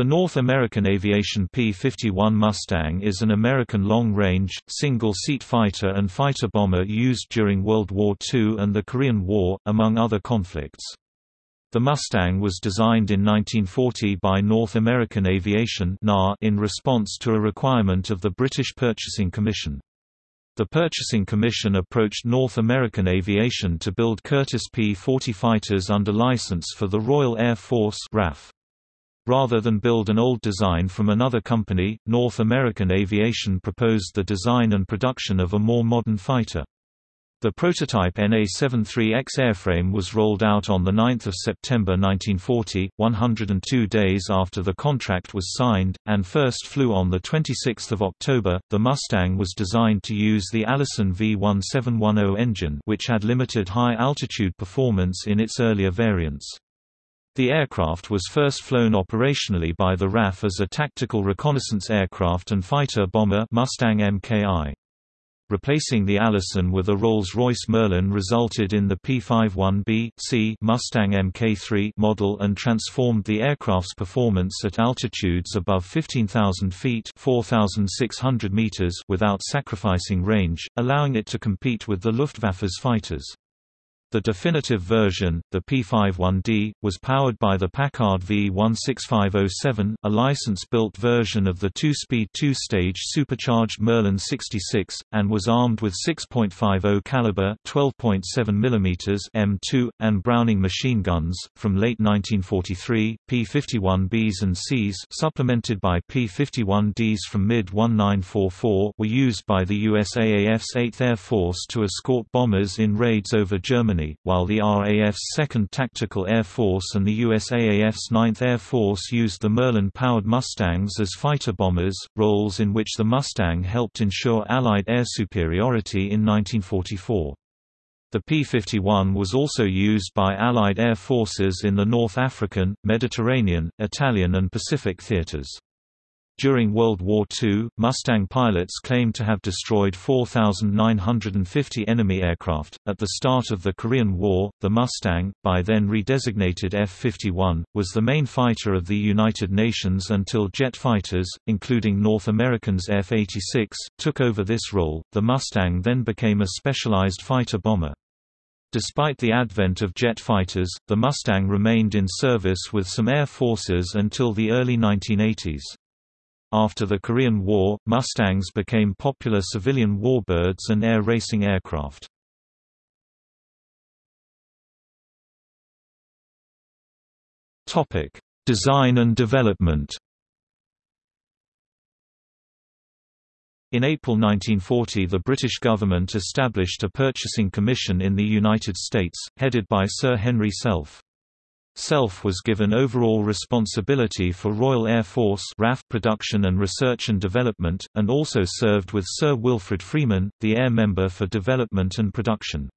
The North American Aviation P-51 Mustang is an American long-range, single-seat fighter and fighter bomber used during World War II and the Korean War, among other conflicts. The Mustang was designed in 1940 by North American Aviation in response to a requirement of the British Purchasing Commission. The Purchasing Commission approached North American Aviation to build Curtiss P-40 fighters under license for the Royal Air Force RAF. Rather than build an old design from another company, North American Aviation proposed the design and production of a more modern fighter. The prototype NA-73X airframe was rolled out on 9 September 1940, 102 days after the contract was signed, and first flew on 26 October. The Mustang was designed to use the Allison V1710 engine which had limited high-altitude performance in its earlier variants. The aircraft was first flown operationally by the RAF as a tactical reconnaissance aircraft and fighter bomber Mustang Mki. Replacing the Allison with a Rolls-Royce Merlin resulted in the P-51B C Mustang Mk3 model and transformed the aircraft's performance at altitudes above 15,000 feet (4,600 meters) without sacrificing range, allowing it to compete with the Luftwaffe's fighters. The definitive version, the P51D, was powered by the Packard V16507, a license-built version of the two-speed two-stage supercharged Merlin 66, and was armed with 6.50 caliber 12.7 mm M2 and Browning machine guns. From late 1943, P51Bs and Cs, supplemented by P51Ds from mid-1944, were used by the USAAF's 8th Air Force to escort bombers in raids over Germany Germany, while the RAF's 2nd Tactical Air Force and the USAAF's 9th Air Force used the Merlin-powered Mustangs as fighter bombers, roles in which the Mustang helped ensure Allied air superiority in 1944. The P-51 was also used by Allied air forces in the North African, Mediterranean, Italian and Pacific theaters. During World War II, Mustang pilots claimed to have destroyed 4,950 enemy aircraft. At the start of the Korean War, the Mustang, by then redesignated F 51, was the main fighter of the United Nations until jet fighters, including North American's F 86, took over this role. The Mustang then became a specialized fighter bomber. Despite the advent of jet fighters, the Mustang remained in service with some air forces until the early 1980s. After the Korean War, Mustangs became popular civilian warbirds and air racing aircraft. Topic: Design and development. In April 1940 the British government established a purchasing commission in the United States, headed by Sir Henry Self. Self was given overall responsibility for Royal Air Force RAF production and research and development, and also served with Sir Wilfrid Freeman, the Air Member for Development and Production.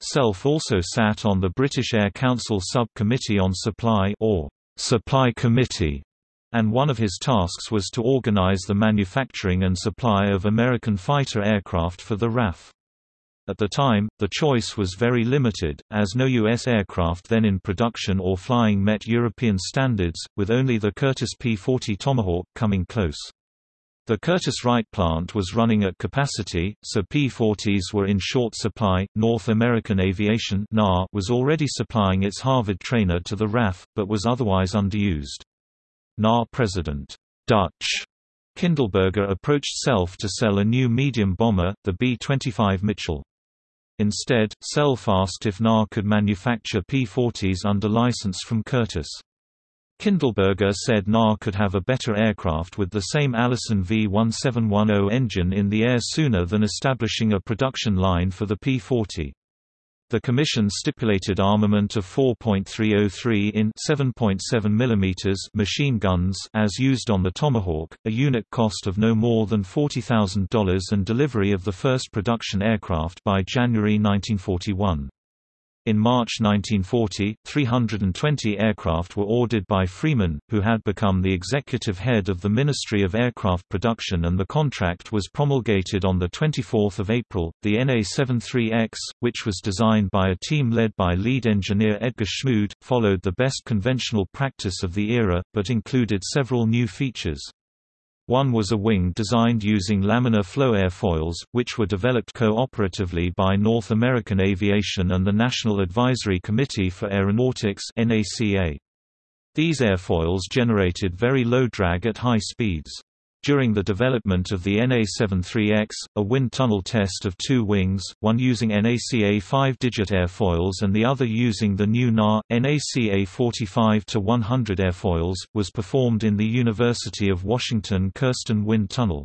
Self also sat on the British Air Council Sub-Committee on Supply or Supply Committee, and one of his tasks was to organize the manufacturing and supply of American fighter aircraft for the RAF. At the time, the choice was very limited, as no U.S. aircraft then in production or flying met European standards, with only the Curtiss P-40 Tomahawk coming close. The Curtiss-Wright plant was running at capacity, so P-40s were in short supply. North American Aviation was already supplying its Harvard trainer to the RAF, but was otherwise underused. NA President Dutch Kindleberger approached Self to sell a new medium bomber, the B-25 Mitchell. Instead, Self asked if NA could manufacture P-40s under license from Curtiss. Kindleberger said NA could have a better aircraft with the same Allison V1710 engine in the air sooner than establishing a production line for the P-40. The Commission stipulated armament of 4.303 in 7.7 mm machine guns as used on the Tomahawk, a unit cost of no more than $40,000 and delivery of the first production aircraft by January 1941. In March 1940, 320 aircraft were ordered by Freeman, who had become the executive head of the Ministry of Aircraft Production and the contract was promulgated on 24 April. The NA-73X, which was designed by a team led by lead engineer Edgar Schmued, followed the best conventional practice of the era, but included several new features. One was a wing designed using laminar flow airfoils, which were developed cooperatively by North American Aviation and the National Advisory Committee for Aeronautics These airfoils generated very low drag at high speeds. During the development of the NA-73X, a wind tunnel test of two wings, one using NACA 5-digit airfoils and the other using the new NA, NACA 45-100 airfoils, was performed in the University of Washington Kirsten Wind Tunnel.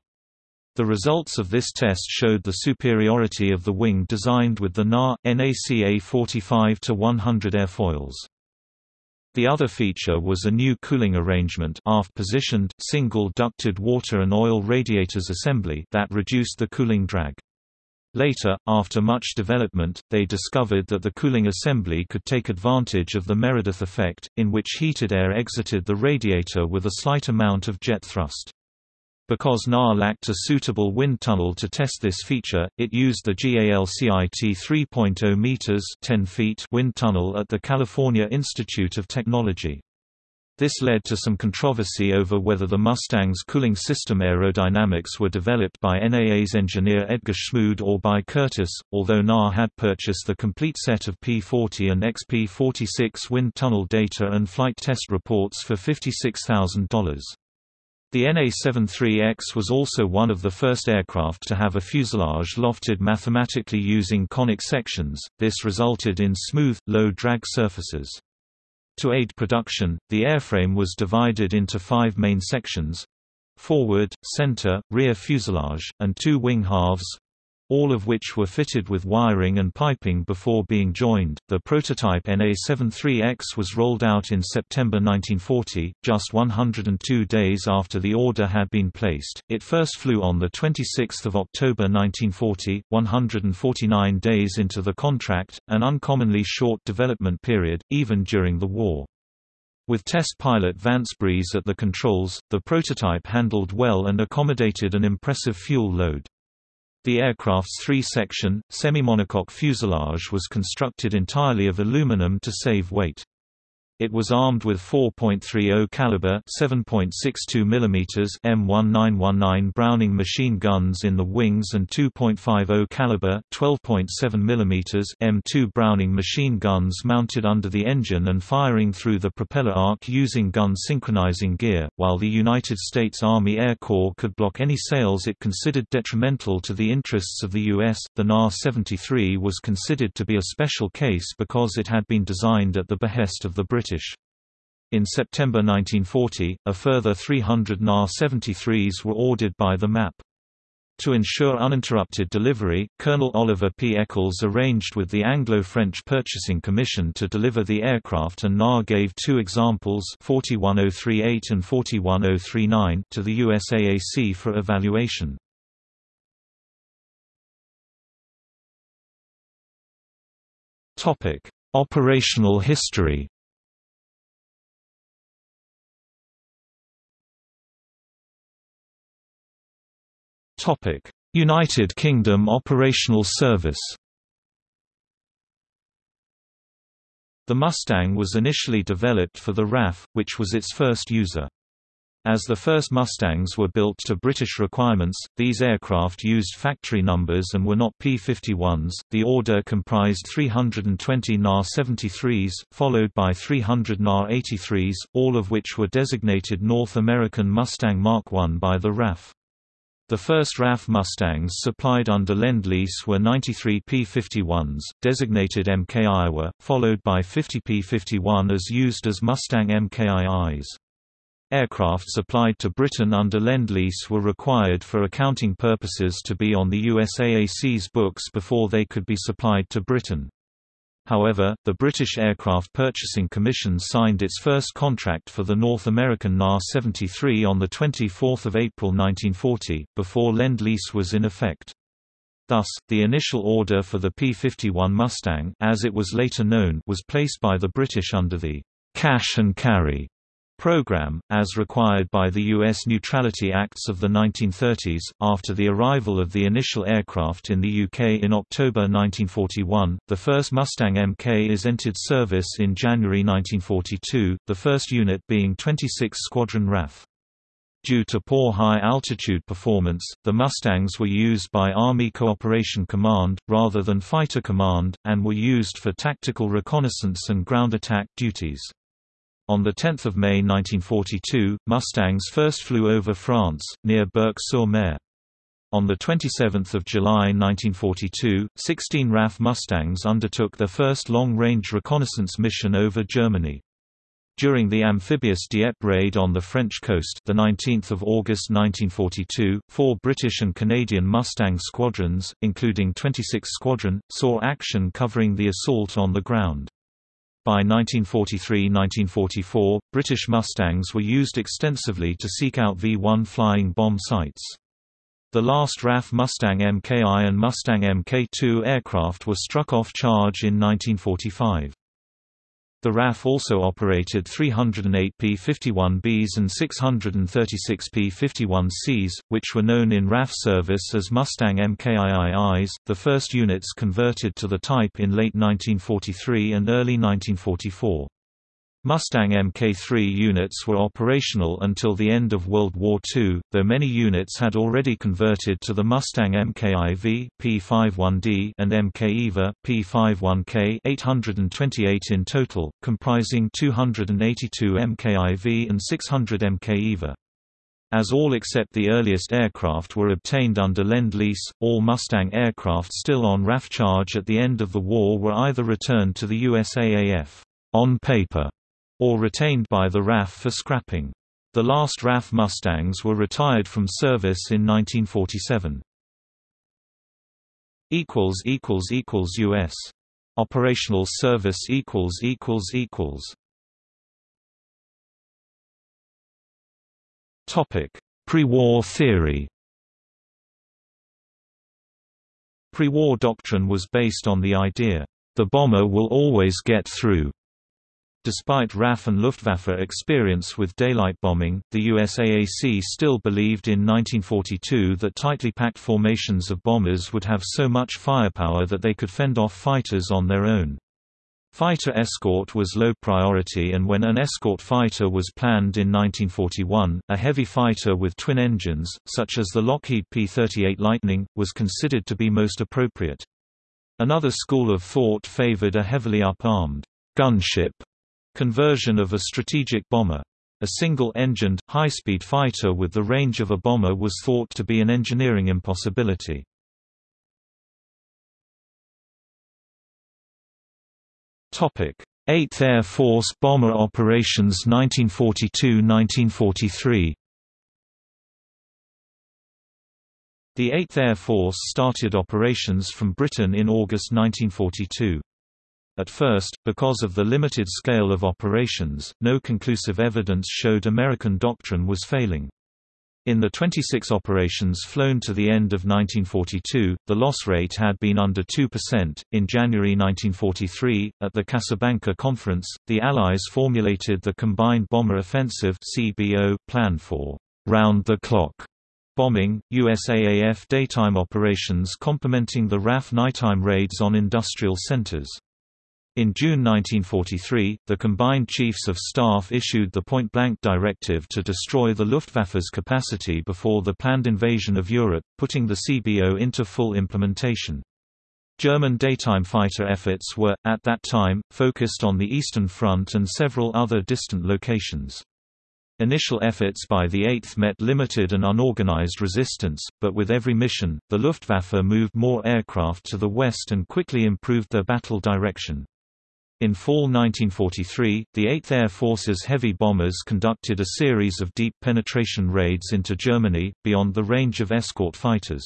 The results of this test showed the superiority of the wing designed with the NA, NACA 45-100 airfoils. The other feature was a new cooling arrangement aft-positioned, single-ducted water and oil radiators assembly that reduced the cooling drag. Later, after much development, they discovered that the cooling assembly could take advantage of the Meredith effect, in which heated air exited the radiator with a slight amount of jet thrust. Because NA lacked a suitable wind tunnel to test this feature, it used the GALCIT 3.0 meters 10 feet wind tunnel at the California Institute of Technology. This led to some controversy over whether the Mustang's cooling system aerodynamics were developed by NAA's engineer Edgar Schmued or by Curtiss, although NA had purchased the complete set of P-40 and XP-46 wind tunnel data and flight test reports for $56,000. The NA-73X was also one of the first aircraft to have a fuselage lofted mathematically using conic sections, this resulted in smooth, low-drag surfaces. To aid production, the airframe was divided into five main sections forward, center, rear fuselage, and two wing halves all of which were fitted with wiring and piping before being joined. The prototype NA-73X was rolled out in September 1940, just 102 days after the order had been placed. It first flew on the 26th of October 1940, 149 days into the contract, an uncommonly short development period, even during the war. With test pilot Vance Breese at the controls, the prototype handled well and accommodated an impressive fuel load. The aircraft's three-section, semi-monocoque fuselage was constructed entirely of aluminum to save weight. It was armed with 4.30 caliber 7.62 mm M1919 Browning machine guns in the wings and 2.50 caliber 12.7 mm M2 Browning machine guns mounted under the engine and firing through the propeller arc using gun synchronizing gear. While the United States Army Air Corps could block any sales it considered detrimental to the interests of the US, the NA-73 was considered to be a special case because it had been designed at the behest of the British British. In September 1940, a further 300 NA-73s were ordered by the MAP. To ensure uninterrupted delivery, Colonel Oliver P. Echols arranged with the Anglo-French Purchasing Commission to deliver the aircraft and NA gave two examples 41038 and 41039 to the USAAC for evaluation. Operational history United Kingdom operational service The Mustang was initially developed for the RAF, which was its first user. As the first Mustangs were built to British requirements, these aircraft used factory numbers and were not P-51s. The order comprised 320 NA-73s, followed by 300 NA-83s, all of which were designated North American Mustang Mark I by the RAF. The first RAF Mustangs supplied under Lend-Lease were 93 P-51s, designated Mk Iowa, followed by 50 P-51 as used as Mustang MKIIs. Aircraft supplied to Britain under Lend-Lease were required for accounting purposes to be on the USAAC's books before they could be supplied to Britain. However, the British Aircraft Purchasing Commission signed its first contract for the North American NA-73 on 24 April 1940, before Lend-Lease was in effect. Thus, the initial order for the P-51 Mustang as it was later known was placed by the British under the «cash and carry» program, as required by the U.S. Neutrality Acts of the 1930s. After the arrival of the initial aircraft in the UK in October 1941, the first Mustang Mk is entered service in January 1942, the first unit being 26 Squadron RAF. Due to poor high-altitude performance, the Mustangs were used by Army Cooperation Command, rather than Fighter Command, and were used for tactical reconnaissance and ground attack duties. On 10 May 1942, Mustangs first flew over France, near Berck-sur-Mer. On 27 July 1942, 16 RAF Mustangs undertook their first long-range reconnaissance mission over Germany. During the amphibious Dieppe raid on the French coast the 19th of August 1942, four British and Canadian Mustang squadrons, including 26 Squadron, saw action covering the assault on the ground. By 1943–1944, British Mustangs were used extensively to seek out V-1 flying bomb sites. The last RAF Mustang Mki and Mustang Mk2 aircraft were struck off charge in 1945. The RAF also operated 308 P-51Bs and 636 P-51Cs, which were known in RAF service as Mustang MKIIIs, the first units converted to the type in late 1943 and early 1944. Mustang Mk3 units were operational until the end of World War II, though many units had already converted to the Mustang Mkiv P51D and Mkiva P51K 828 in total, comprising 282 Mkiv and 600 Mkiva. As all except the earliest aircraft were obtained under Lend-Lease, all Mustang aircraft still on RAF charge at the end of the war were either returned to the USAAF on paper or retained by the RAF for scrapping. The last RAF Mustangs were retired from service in 1947. U.S. Operational service Topic: Pre-war theory. Pre-war doctrine was based on the idea, the bomber will always get through, Despite RAF and Luftwaffe experience with daylight bombing, the USAAC still believed in 1942 that tightly packed formations of bombers would have so much firepower that they could fend off fighters on their own. Fighter escort was low priority and when an escort fighter was planned in 1941, a heavy fighter with twin engines, such as the Lockheed P-38 Lightning, was considered to be most appropriate. Another school of thought favored a heavily up-armed gunship Conversion of a strategic bomber. A single-engined, high-speed fighter with the range of a bomber was thought to be an engineering impossibility. Topic: 8th Air Force Bomber Operations 1942–1943. The 8th Air Force started operations from Britain in August 1942. At first, because of the limited scale of operations, no conclusive evidence showed American doctrine was failing. In the 26 operations flown to the end of 1942, the loss rate had been under 2%. In January 1943, at the Casablanca Conference, the Allies formulated the Combined Bomber Offensive (CBO) plan for round the clock bombing, USAAF daytime operations complementing the RAF nighttime raids on industrial centers. In June 1943, the combined Chiefs of Staff issued the point-blank directive to destroy the Luftwaffe's capacity before the planned invasion of Europe, putting the CBO into full implementation. German daytime fighter efforts were, at that time, focused on the Eastern Front and several other distant locations. Initial efforts by the 8th met limited and unorganized resistance, but with every mission, the Luftwaffe moved more aircraft to the west and quickly improved their battle direction. In fall 1943, the 8th Air Force's heavy bombers conducted a series of deep penetration raids into Germany, beyond the range of escort fighters.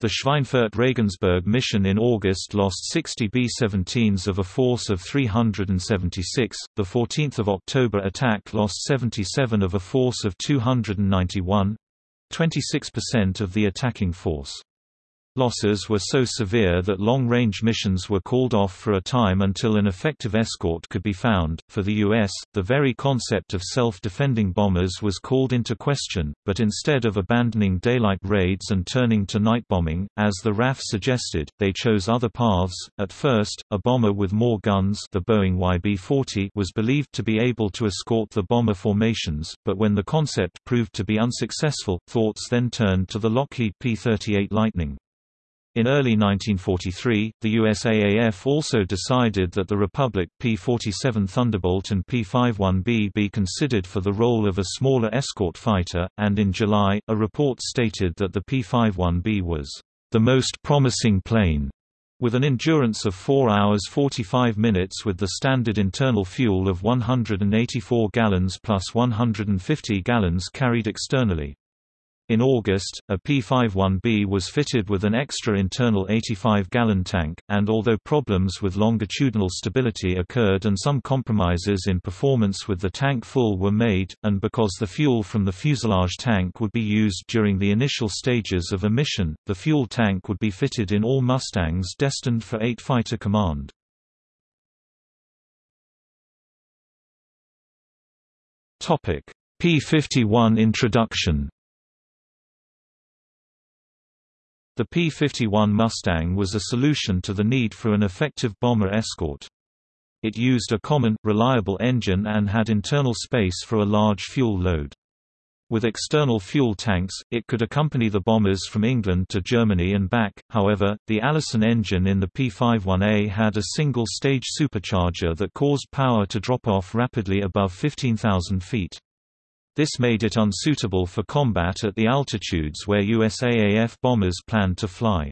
The Schweinfurt-Regensburg mission in August lost 60 B-17s of a force of 376, the 14th of October attack lost 77 of a force of 291—26% of the attacking force. Losses were so severe that long-range missions were called off for a time until an effective escort could be found. For the U.S., the very concept of self-defending bombers was called into question, but instead of abandoning daylight raids and turning to night bombing, as the RAF suggested, they chose other paths. At first, a bomber with more guns, the Boeing YB-40, was believed to be able to escort the bomber formations, but when the concept proved to be unsuccessful, thoughts then turned to the Lockheed P-38 Lightning. In early 1943, the USAAF also decided that the Republic P-47 Thunderbolt and P-51B be considered for the role of a smaller escort fighter, and in July, a report stated that the P-51B was the most promising plane, with an endurance of 4 hours 45 minutes with the standard internal fuel of 184 gallons plus 150 gallons carried externally. In August, a P-51B was fitted with an extra internal 85-gallon tank, and although problems with longitudinal stability occurred and some compromises in performance with the tank full were made, and because the fuel from the fuselage tank would be used during the initial stages of a mission, the fuel tank would be fitted in all Mustangs destined for 8 Fighter Command. P-51 introduction The P-51 Mustang was a solution to the need for an effective bomber escort. It used a common, reliable engine and had internal space for a large fuel load. With external fuel tanks, it could accompany the bombers from England to Germany and back, however, the Allison engine in the P-51A had a single-stage supercharger that caused power to drop off rapidly above 15,000 feet. This made it unsuitable for combat at the altitudes where USAAF bombers planned to fly.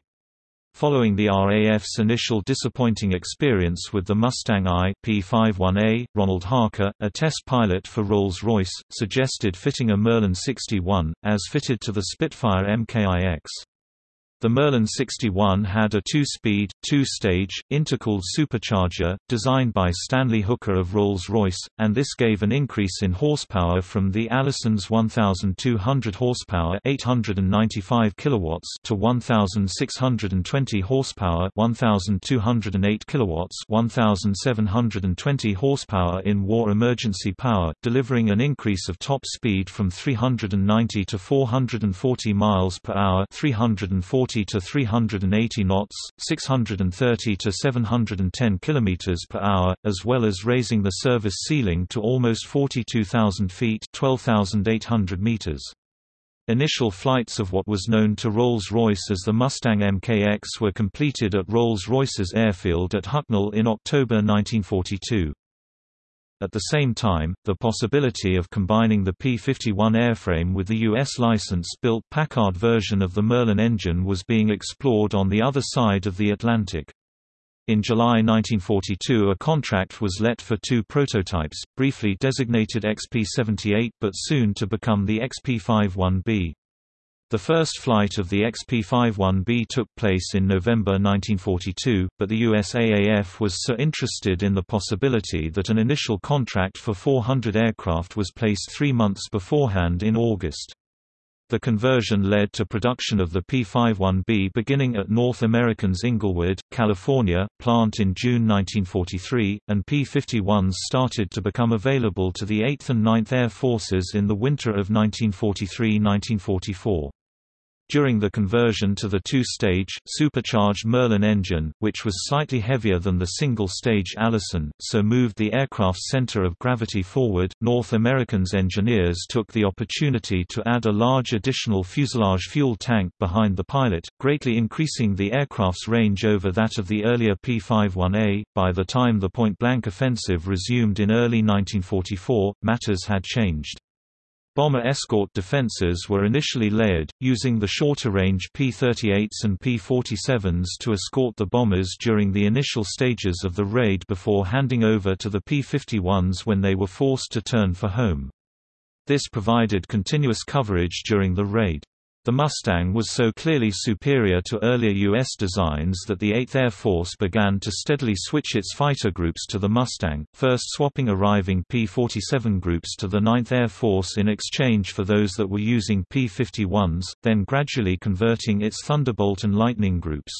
Following the RAF's initial disappointing experience with the Mustang I P-51A, Ronald Harker, a test pilot for Rolls-Royce, suggested fitting a Merlin 61, as fitted to the Spitfire MKIX. The Merlin 61 had a two-speed, two-stage, intercooled supercharger, designed by Stanley Hooker of Rolls-Royce, and this gave an increase in horsepower from the Allison's 1,200 horsepower 895 kilowatts to 1,620 horsepower 1,208 kilowatts 1,720 horsepower in war emergency power, delivering an increase of top speed from 390 to 440 miles per hour 340 340 to 380 knots, 630 to 710 km per hour, as well as raising the service ceiling to almost 42,000 feet 12,800 meters. Initial flights of what was known to Rolls-Royce as the Mustang MKX were completed at Rolls-Royce's airfield at Hucknall in October 1942. At the same time, the possibility of combining the P-51 airframe with the U.S. license-built Packard version of the Merlin engine was being explored on the other side of the Atlantic. In July 1942 a contract was let for two prototypes, briefly designated XP-78 but soon to become the XP-51B. The first flight of the XP-51B took place in November 1942, but the USAAF was so interested in the possibility that an initial contract for 400 aircraft was placed three months beforehand in August. The conversion led to production of the P-51B beginning at North American's Inglewood, California, plant in June 1943, and P-51s started to become available to the 8th and 9th Air Forces in the winter of 1943–1944. During the conversion to the two-stage, supercharged Merlin engine, which was slightly heavier than the single-stage Allison, so moved the aircraft's center of gravity forward, North American's engineers took the opportunity to add a large additional fuselage fuel tank behind the pilot, greatly increasing the aircraft's range over that of the earlier P-51A. By the time the point-blank offensive resumed in early 1944, matters had changed. Bomber escort defenses were initially layered, using the shorter-range P-38s and P-47s to escort the bombers during the initial stages of the raid before handing over to the P-51s when they were forced to turn for home. This provided continuous coverage during the raid. The Mustang was so clearly superior to earlier U.S. designs that the 8th Air Force began to steadily switch its fighter groups to the Mustang, first swapping arriving P-47 groups to the 9th Air Force in exchange for those that were using P-51s, then gradually converting its Thunderbolt and Lightning groups.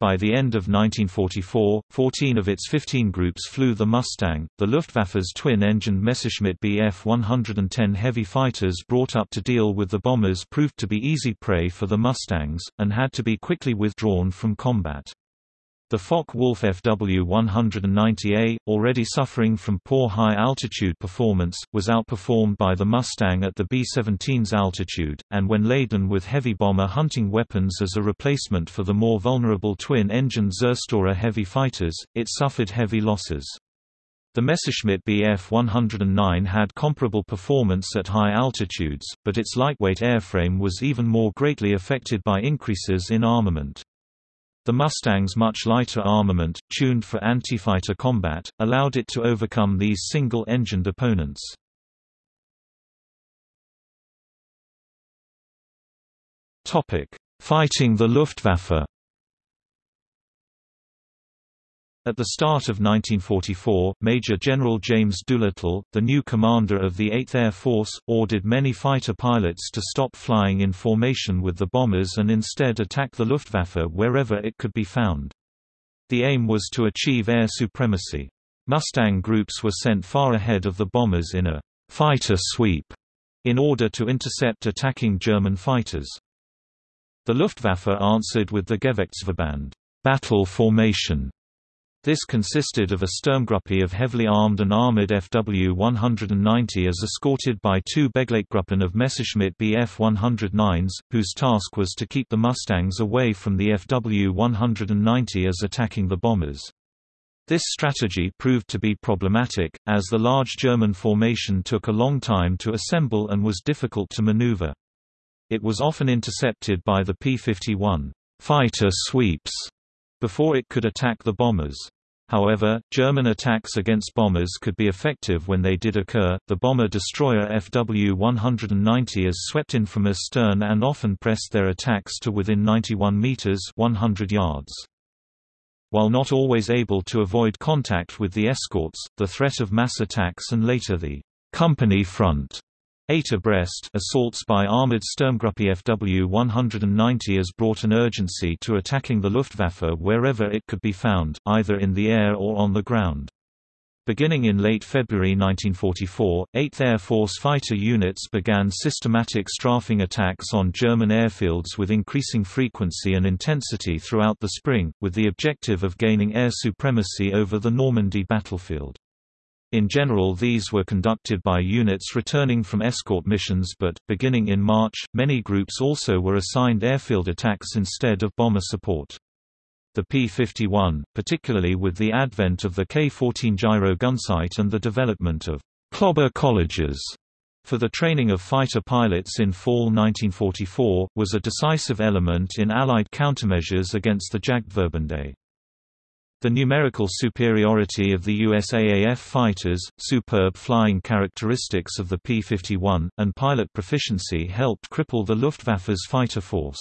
By the end of 1944, 14 of its 15 groups flew the Mustang. The Luftwaffe's twin-engined Messerschmitt Bf 110 heavy fighters brought up to deal with the bombers proved to be easy prey for the Mustangs, and had to be quickly withdrawn from combat. The Focke-Wulf FW-190A, already suffering from poor high-altitude performance, was outperformed by the Mustang at the B-17's altitude, and when laden with heavy bomber hunting weapons as a replacement for the more vulnerable twin-engine Zerstorer heavy fighters, it suffered heavy losses. The Messerschmitt Bf 109 had comparable performance at high altitudes, but its lightweight airframe was even more greatly affected by increases in armament. The Mustang's much lighter armament, tuned for anti-fighter combat, allowed it to overcome these single-engined opponents. Fighting the Luftwaffe At the start of 1944, Major General James Doolittle, the new commander of the 8th Air Force, ordered many fighter pilots to stop flying in formation with the bombers and instead attack the Luftwaffe wherever it could be found. The aim was to achieve air supremacy. Mustang groups were sent far ahead of the bombers in a fighter sweep in order to intercept attacking German fighters. The Luftwaffe answered with the Gefechtsverband battle formation this consisted of a Sturmgruppe of heavily armed and armored FW-190 as escorted by two Begleitgruppen of Messerschmitt Bf-109s, whose task was to keep the Mustangs away from the FW-190 as attacking the bombers. This strategy proved to be problematic, as the large German formation took a long time to assemble and was difficult to maneuver. It was often intercepted by the P-51 fighter sweeps before it could attack the bombers. However, German attacks against bombers could be effective when they did occur. The bomber-destroyer FW-190 is swept in from astern and often pressed their attacks to within 91 meters (100 yards). While not always able to avoid contact with the escorts, the threat of mass attacks and later the company front Eight abreast assaults by armored Sturmgruppe FW-190 has brought an urgency to attacking the Luftwaffe wherever it could be found, either in the air or on the ground. Beginning in late February 1944, 8th Air Force fighter units began systematic strafing attacks on German airfields with increasing frequency and intensity throughout the spring, with the objective of gaining air supremacy over the Normandy battlefield. In general these were conducted by units returning from escort missions but, beginning in March, many groups also were assigned airfield attacks instead of bomber support. The P-51, particularly with the advent of the K-14 gyro gunsight and the development of «clobber colleges» for the training of fighter pilots in fall 1944, was a decisive element in Allied countermeasures against the Jagdverbände. The numerical superiority of the USAAF fighters, superb flying characteristics of the P-51, and pilot proficiency helped cripple the Luftwaffe's fighter force.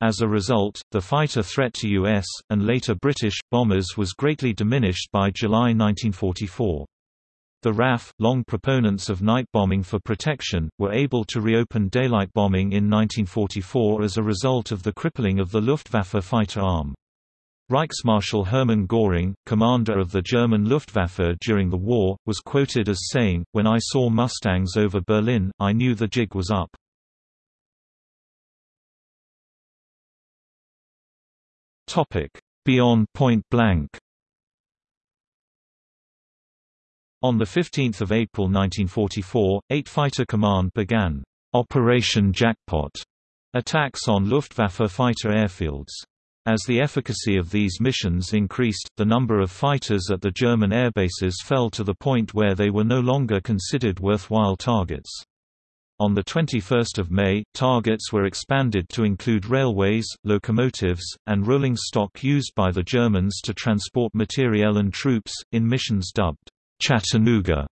As a result, the fighter threat to U.S., and later British, bombers was greatly diminished by July 1944. The RAF, long proponents of night bombing for protection, were able to reopen daylight bombing in 1944 as a result of the crippling of the Luftwaffe fighter arm. Reichsmarschall Hermann Göring, commander of the German Luftwaffe during the war, was quoted as saying, When I saw Mustangs over Berlin, I knew the jig was up. Beyond point blank On 15 April 1944, 8 Fighter Command began Operation Jackpot attacks on Luftwaffe fighter airfields. As the efficacy of these missions increased, the number of fighters at the German airbases fell to the point where they were no longer considered worthwhile targets. On 21 May, targets were expanded to include railways, locomotives, and rolling stock used by the Germans to transport materiel and troops, in missions dubbed Chattanooga.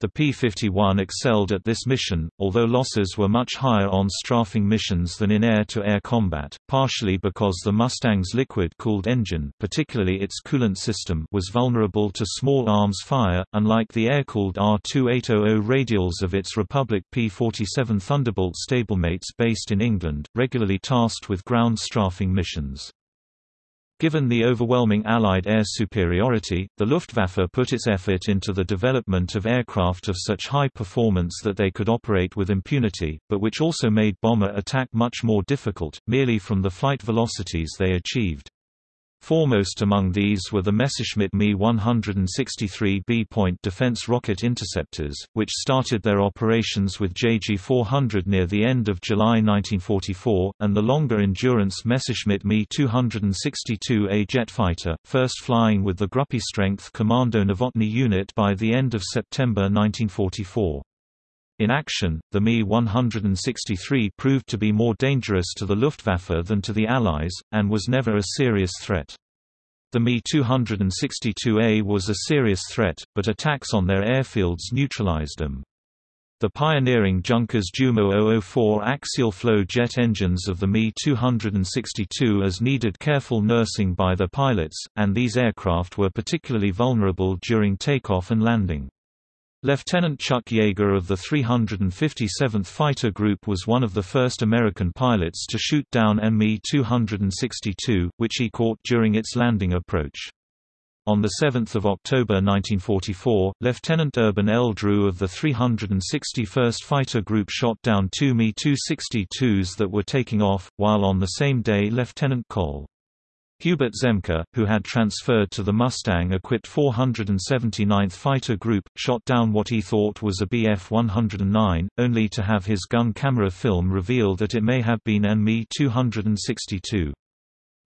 The P-51 excelled at this mission, although losses were much higher on strafing missions than in air-to-air -air combat, partially because the Mustang's liquid-cooled engine particularly its coolant system was vulnerable to small arms fire, unlike the air-cooled R2800 radials of its Republic P-47 Thunderbolt stablemates based in England, regularly tasked with ground strafing missions. Given the overwhelming Allied air superiority, the Luftwaffe put its effort into the development of aircraft of such high performance that they could operate with impunity, but which also made bomber attack much more difficult, merely from the flight velocities they achieved. Foremost among these were the Messerschmitt Me 163 B-point defense rocket interceptors, which started their operations with JG-400 near the end of July 1944, and the longer-endurance Messerschmitt Me 262A jet fighter, first flying with the Gruppe Strength Kommando Nowotny unit by the end of September 1944. In action, the Me-163 proved to be more dangerous to the Luftwaffe than to the Allies, and was never a serious threat. The Me-262A was a serious threat, but attacks on their airfields neutralized them. The pioneering Junkers Jumo 004 axial flow jet engines of the Me-262 as needed careful nursing by their pilots, and these aircraft were particularly vulnerable during takeoff and landing. Lieutenant Chuck Yeager of the 357th Fighter Group was one of the first American pilots to shoot down Me-262, which he caught during its landing approach. On 7 October 1944, Lieutenant Urban L. Drew of the 361st Fighter Group shot down two Me-262s that were taking off, while on the same day Lieutenant Col. Hubert Zemke, who had transferred to the Mustang-equipped 479th Fighter Group, shot down what he thought was a Bf-109, only to have his gun camera film reveal that it may have been an Me-262.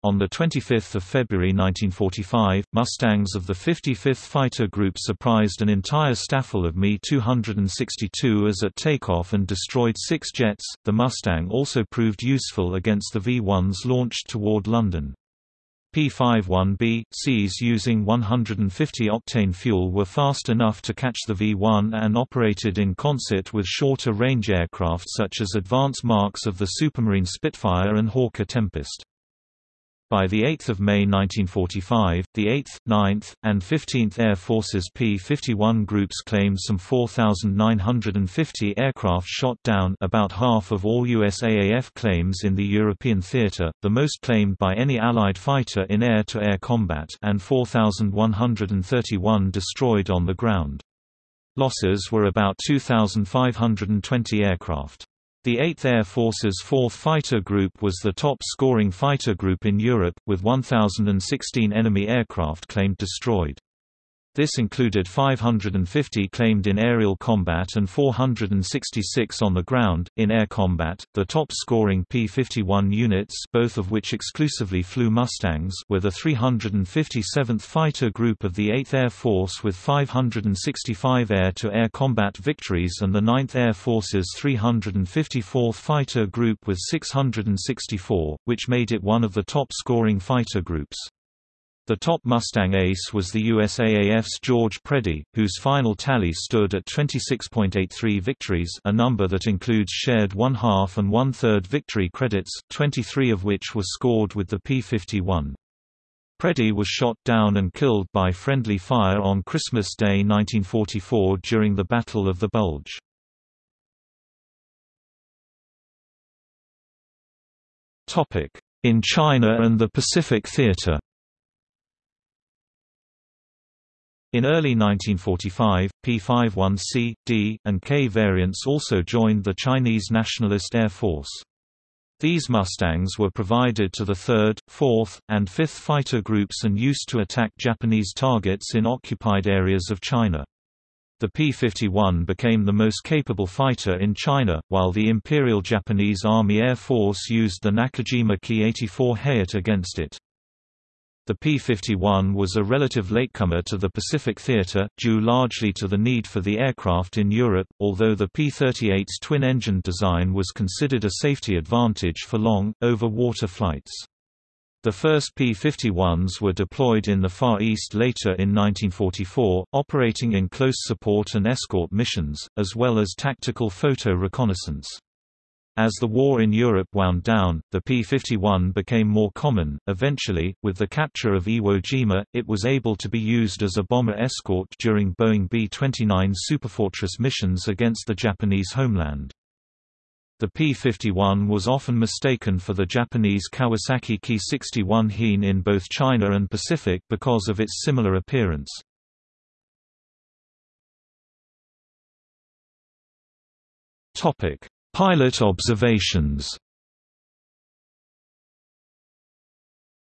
On 25 February 1945, Mustangs of the 55th Fighter Group surprised an entire staffel of Me-262 at takeoff and destroyed six jets. The Mustang also proved useful against the V-1s launched toward London. P-51B, Cs using 150-octane fuel were fast enough to catch the V-1 and operated in concert with shorter-range aircraft such as advance marks of the Supermarine Spitfire and Hawker Tempest. By 8 May 1945, the 8th, 9th, and 15th Air Force's P-51 groups claimed some 4,950 aircraft shot down about half of all USAAF claims in the European theater, the most claimed by any Allied fighter in air-to-air -air combat and 4,131 destroyed on the ground. Losses were about 2,520 aircraft. The 8th Air Force's 4th Fighter Group was the top-scoring fighter group in Europe, with 1,016 enemy aircraft claimed destroyed. This included 550 claimed in aerial combat and 466 on the ground. In air combat, the top scoring P 51 units, both of which exclusively flew Mustangs, were the 357th Fighter Group of the 8th Air Force with 565 air to air combat victories and the 9th Air Force's 354th Fighter Group with 664, which made it one of the top scoring fighter groups. The top Mustang ace was the USAAF's George Preddy, whose final tally stood at 26.83 victories a number that includes shared one-half and one-third victory credits, 23 of which were scored with the P-51. Preddy was shot down and killed by friendly fire on Christmas Day 1944 during the Battle of the Bulge. In China and the Pacific Theater In early 1945, P-51C, D, and K variants also joined the Chinese Nationalist Air Force. These Mustangs were provided to the 3rd, 4th, and 5th fighter groups and used to attack Japanese targets in occupied areas of China. The P-51 became the most capable fighter in China, while the Imperial Japanese Army Air Force used the Nakajima Ki-84 Hayate against it. The P-51 was a relative latecomer to the Pacific theater, due largely to the need for the aircraft in Europe, although the P-38's twin-engine design was considered a safety advantage for long, over-water flights. The first P-51s were deployed in the Far East later in 1944, operating in close support and escort missions, as well as tactical photo reconnaissance. As the war in Europe wound down, the P-51 became more common. Eventually, with the capture of Iwo Jima, it was able to be used as a bomber escort during Boeing B-29 Superfortress missions against the Japanese homeland. The P-51 was often mistaken for the Japanese Kawasaki Ki-61 Hien in both China and Pacific because of its similar appearance. Pilot observations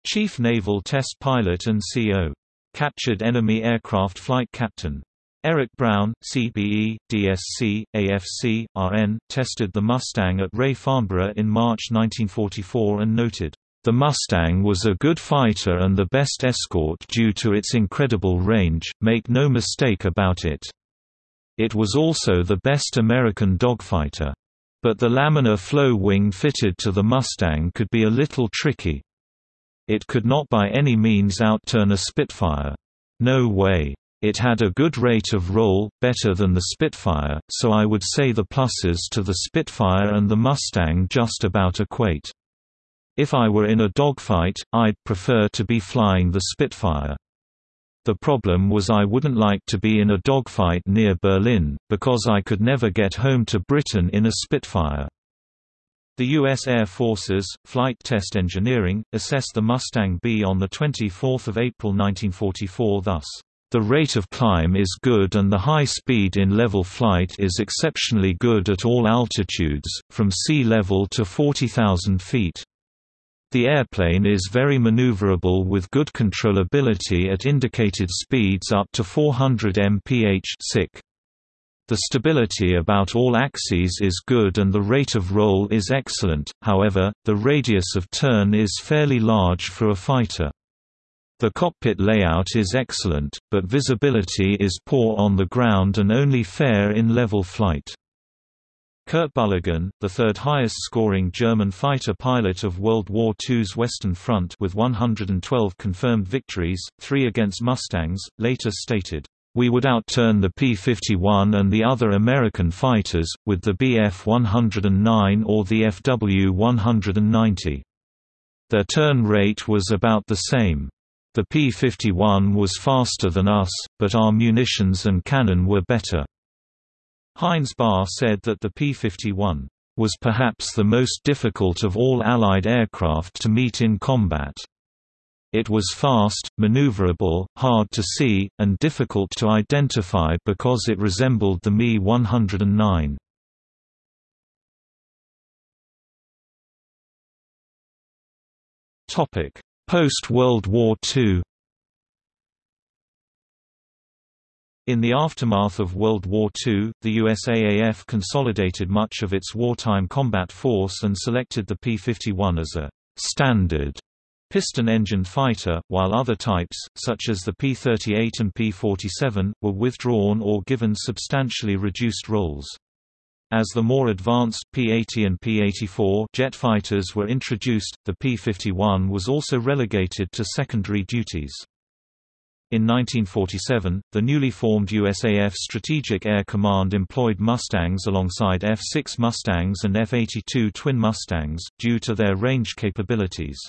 Chief Naval Test Pilot and CO. Captured Enemy Aircraft Flight Captain Eric Brown, CBE, DSC, AFC, RN, tested the Mustang at Ray Farnborough in March 1944 and noted, "...the Mustang was a good fighter and the best escort due to its incredible range, make no mistake about it. It was also the best American dogfighter. But the laminar flow wing fitted to the Mustang could be a little tricky. It could not by any means outturn a Spitfire. No way. It had a good rate of roll, better than the Spitfire, so I would say the pluses to the Spitfire and the Mustang just about equate. If I were in a dogfight, I'd prefer to be flying the Spitfire. The problem was I wouldn't like to be in a dogfight near Berlin, because I could never get home to Britain in a Spitfire. The U.S. Air Force's, Flight Test Engineering, assessed the Mustang B on 24 April 1944 thus. The rate of climb is good and the high speed in level flight is exceptionally good at all altitudes, from sea level to 40,000 feet. The airplane is very maneuverable with good controllability at indicated speeds up to 400 mph The stability about all axes is good and the rate of roll is excellent, however, the radius of turn is fairly large for a fighter. The cockpit layout is excellent, but visibility is poor on the ground and only fair in level flight. Kurt Bühligen, the third highest scoring German fighter pilot of World War II's Western Front with 112 confirmed victories, three against Mustangs, later stated, "...we would outturn the P-51 and the other American fighters, with the Bf-109 or the FW-190. Their turn rate was about the same. The P-51 was faster than us, but our munitions and cannon were better. Heinz Bär said that the P-51 was perhaps the most difficult of all Allied aircraft to meet in combat. It was fast, maneuverable, hard to see, and difficult to identify because it resembled the Me-109. Topic: Post-World War II In the aftermath of World War II, the USAAF consolidated much of its wartime combat force and selected the P-51 as a «standard» piston-engined fighter, while other types, such as the P-38 and P-47, were withdrawn or given substantially reduced roles. As the more advanced P-80 and P-84 jet fighters were introduced, the P-51 was also relegated to secondary duties. In 1947, the newly formed USAF Strategic Air Command employed Mustangs alongside F-6 Mustangs and F-82 Twin Mustangs, due to their range capabilities.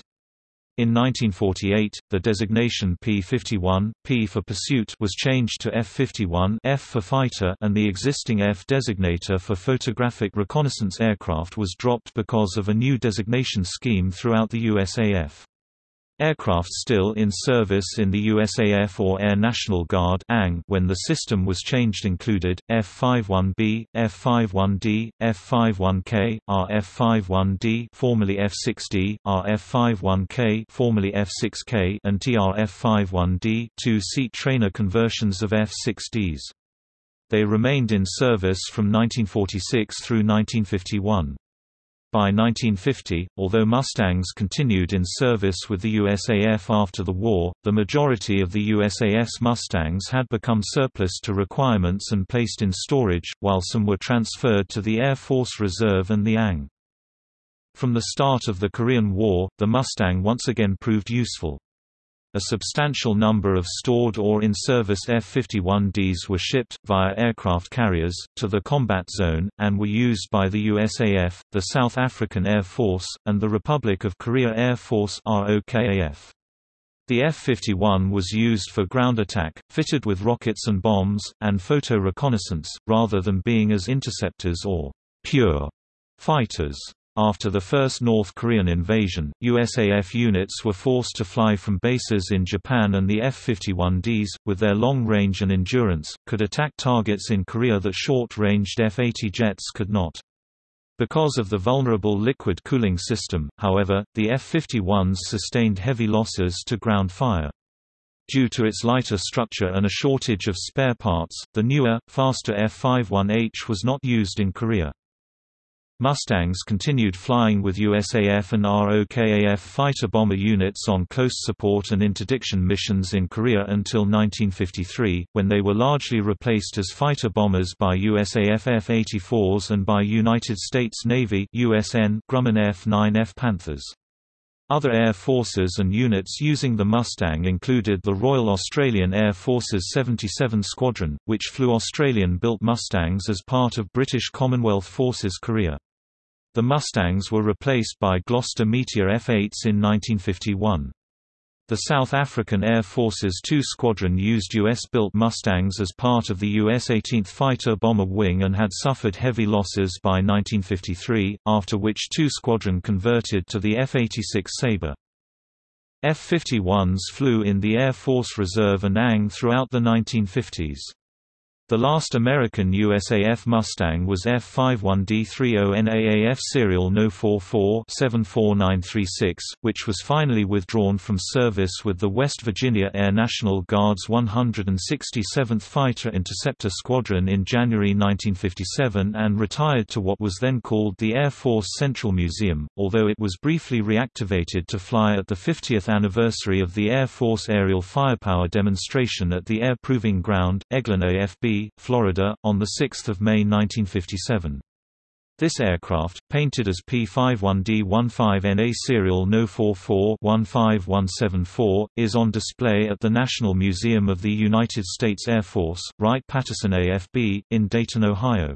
In 1948, the designation P-51, P for pursuit was changed to F-51 F for fighter and the existing F designator for photographic reconnaissance aircraft was dropped because of a new designation scheme throughout the USAF. Aircraft still in service in the USAF or Air National Guard when the system was changed included, F-51B, F-51D, F-51K, RF-51D formerly F-6D, RF-51K formerly F-6K and TRF-51D two-seat trainer conversions of F-6Ds. They remained in service from 1946 through 1951. By 1950, although Mustangs continued in service with the USAF after the war, the majority of the USAF's Mustangs had become surplus to requirements and placed in storage, while some were transferred to the Air Force Reserve and the ANG. From the start of the Korean War, the Mustang once again proved useful. A substantial number of stored or in-service F-51Ds were shipped, via aircraft carriers, to the combat zone, and were used by the USAF, the South African Air Force, and the Republic of Korea Air Force ROKAF. The F-51 was used for ground attack, fitted with rockets and bombs, and photo reconnaissance, rather than being as interceptors or pure fighters. After the first North Korean invasion, USAF units were forced to fly from bases in Japan and the F-51Ds, with their long range and endurance, could attack targets in Korea that short-ranged F-80 jets could not. Because of the vulnerable liquid cooling system, however, the F-51s sustained heavy losses to ground fire. Due to its lighter structure and a shortage of spare parts, the newer, faster F-51H was not used in Korea. Mustangs continued flying with USAF and ROKAF fighter bomber units on close support and interdiction missions in Korea until 1953, when they were largely replaced as fighter bombers by USAF F-84s and by United States Navy USN Grumman F-9F Panthers. Other air forces and units using the Mustang included the Royal Australian Air Force's 77 Squadron, which flew Australian-built Mustangs as part of British Commonwealth Forces Korea. The Mustangs were replaced by Gloster Meteor F-8s in 1951. The South African Air Force's 2 Squadron used U.S.-built Mustangs as part of the U.S. 18th Fighter Bomber Wing and had suffered heavy losses by 1953, after which 2 Squadron converted to the F-86 Sabre. F-51s flew in the Air Force Reserve and ANG throughout the 1950s. The last American USAF Mustang was F-51D30NAAF serial No. 44-74936, which was finally withdrawn from service with the West Virginia Air National Guard's 167th Fighter Interceptor Squadron in January 1957 and retired to what was then called the Air Force Central Museum, although it was briefly reactivated to fly at the 50th anniversary of the Air Force aerial firepower demonstration at the Air Proving Ground, Eglin AFB, Florida, on 6 May 1957. This aircraft, painted as P-51D-15NA serial No. 44-15174, is on display at the National Museum of the United States Air Force, Wright-Patterson AFB, in Dayton, Ohio.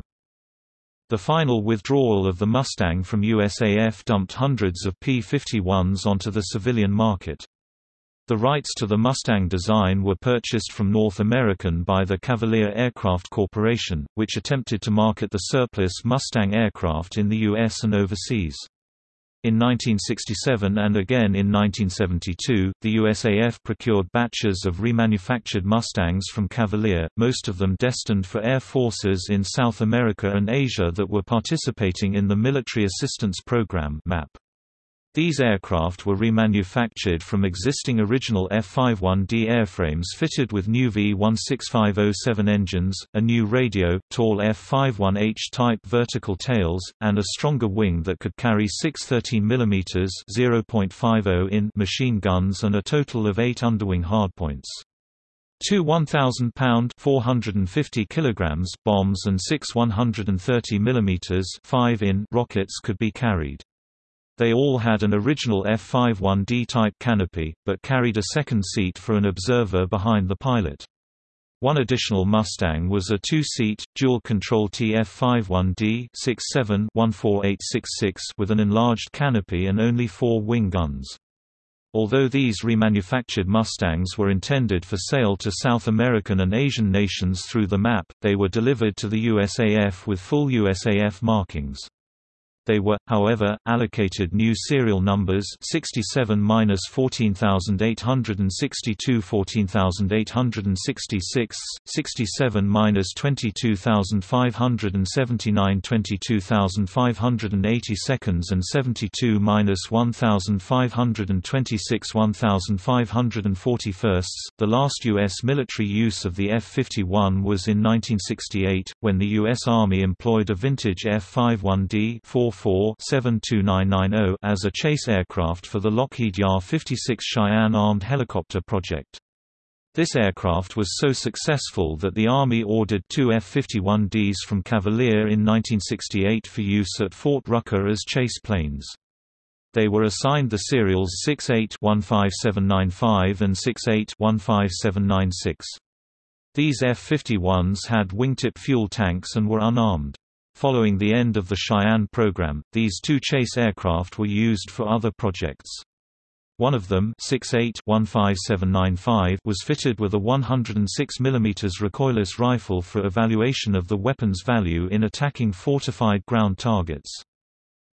The final withdrawal of the Mustang from USAF dumped hundreds of P-51s onto the civilian market. The rights to the Mustang design were purchased from North American by the Cavalier Aircraft Corporation, which attempted to market the surplus Mustang aircraft in the U.S. and overseas. In 1967 and again in 1972, the USAF procured batches of remanufactured Mustangs from Cavalier, most of them destined for air forces in South America and Asia that were participating in the Military Assistance Program MAP. These aircraft were remanufactured from existing original F-51D airframes fitted with new V-16507 engines, a new radio, tall F-51H type vertical tails, and a stronger wing that could carry six 13 mm (0.50 in) machine guns and a total of eight underwing hardpoints. Two 1,000-pound (450 kilograms) bombs and six 130 mm (5 in) rockets could be carried. They all had an original F-51D type canopy, but carried a second seat for an observer behind the pilot. One additional Mustang was a two-seat, dual-control TF-51D 67-14866 with an enlarged canopy and only four wing guns. Although these remanufactured Mustangs were intended for sale to South American and Asian nations through the MAP, they were delivered to the USAF with full USAF markings. They were, however, allocated new serial numbers 67-14862 14866, 67-22579 22580 seconds and 72-1526 1541 The last U.S. military use of the F-51 was in 1968, when the U.S. Army employed a vintage F-51D 4 72990 as a chase aircraft for the Lockheed YAH-56 Cheyenne armed helicopter project. This aircraft was so successful that the Army ordered two F-51Ds from Cavalier in 1968 for use at Fort Rucker as chase planes. They were assigned the serials 68-15795 and 68-15796. These F-51s had wingtip fuel tanks and were unarmed. Following the end of the Cheyenne program, these two chase aircraft were used for other projects. One of them 68-15795 was fitted with a 106 mm recoilless rifle for evaluation of the weapon's value in attacking fortified ground targets.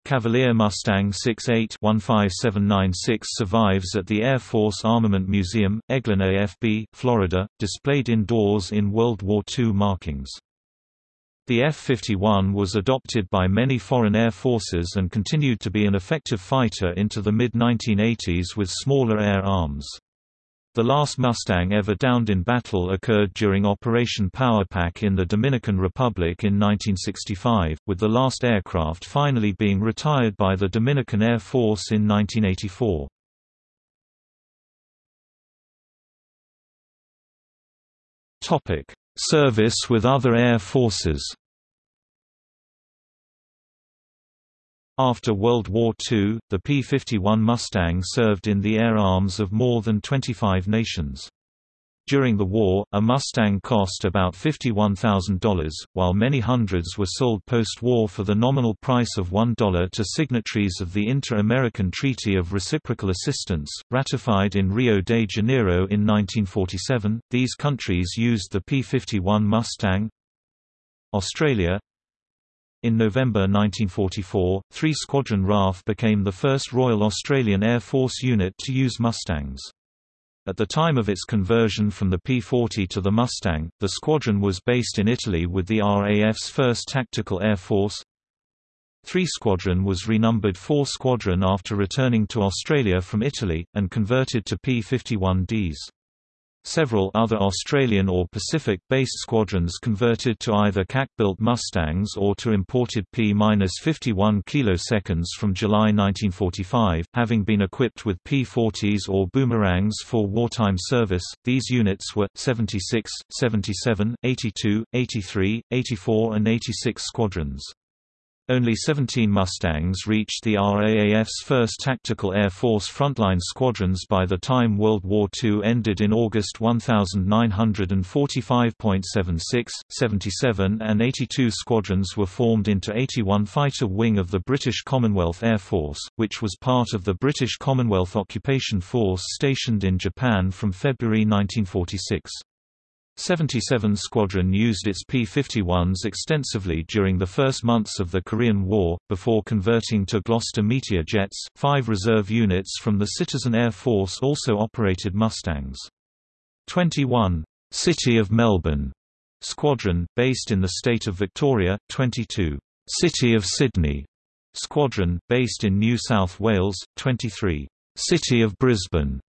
Cavalier Mustang 68-15796 survives at the Air Force Armament Museum, Eglin AFB, Florida, displayed indoors in World War II markings. The F-51 was adopted by many foreign air forces and continued to be an effective fighter into the mid-1980s with smaller air arms. The last Mustang ever downed in battle occurred during Operation Powerpack in the Dominican Republic in 1965, with the last aircraft finally being retired by the Dominican Air Force in 1984. Service with other air forces After World War II, the P-51 Mustang served in the air arms of more than 25 nations. During the war, a Mustang cost about $51,000, while many hundreds were sold post-war for the nominal price of $1 to signatories of the Inter-American Treaty of Reciprocal Assistance, ratified in Rio de Janeiro in 1947. These countries used the P-51 Mustang. Australia in November 1944, 3 Squadron RAF became the first Royal Australian Air Force unit to use Mustangs. At the time of its conversion from the P-40 to the Mustang, the squadron was based in Italy with the RAF's 1st Tactical Air Force. 3 Squadron was renumbered 4 Squadron after returning to Australia from Italy, and converted to P-51Ds. Several other Australian or Pacific-based squadrons converted to either CAC-built Mustangs or to imported P-51 kiloseconds from July 1945, having been equipped with P-40s or boomerangs for wartime service. These units were 76, 77, 82, 83, 84 and 86 squadrons. Only 17 Mustangs reached the RAAF's first Tactical Air Force frontline squadrons by the time World War II ended in August 1945.76, 77 and 82 squadrons were formed into 81 Fighter Wing of the British Commonwealth Air Force, which was part of the British Commonwealth Occupation Force stationed in Japan from February 1946. 77 Squadron used its P-51s extensively during the first months of the Korean War, before converting to Gloster Meteor jets. Five reserve units from the Citizen Air Force also operated Mustangs. 21. City of Melbourne Squadron, based in the state of Victoria, 22. City of Sydney Squadron, based in New South Wales, 23. City of Brisbane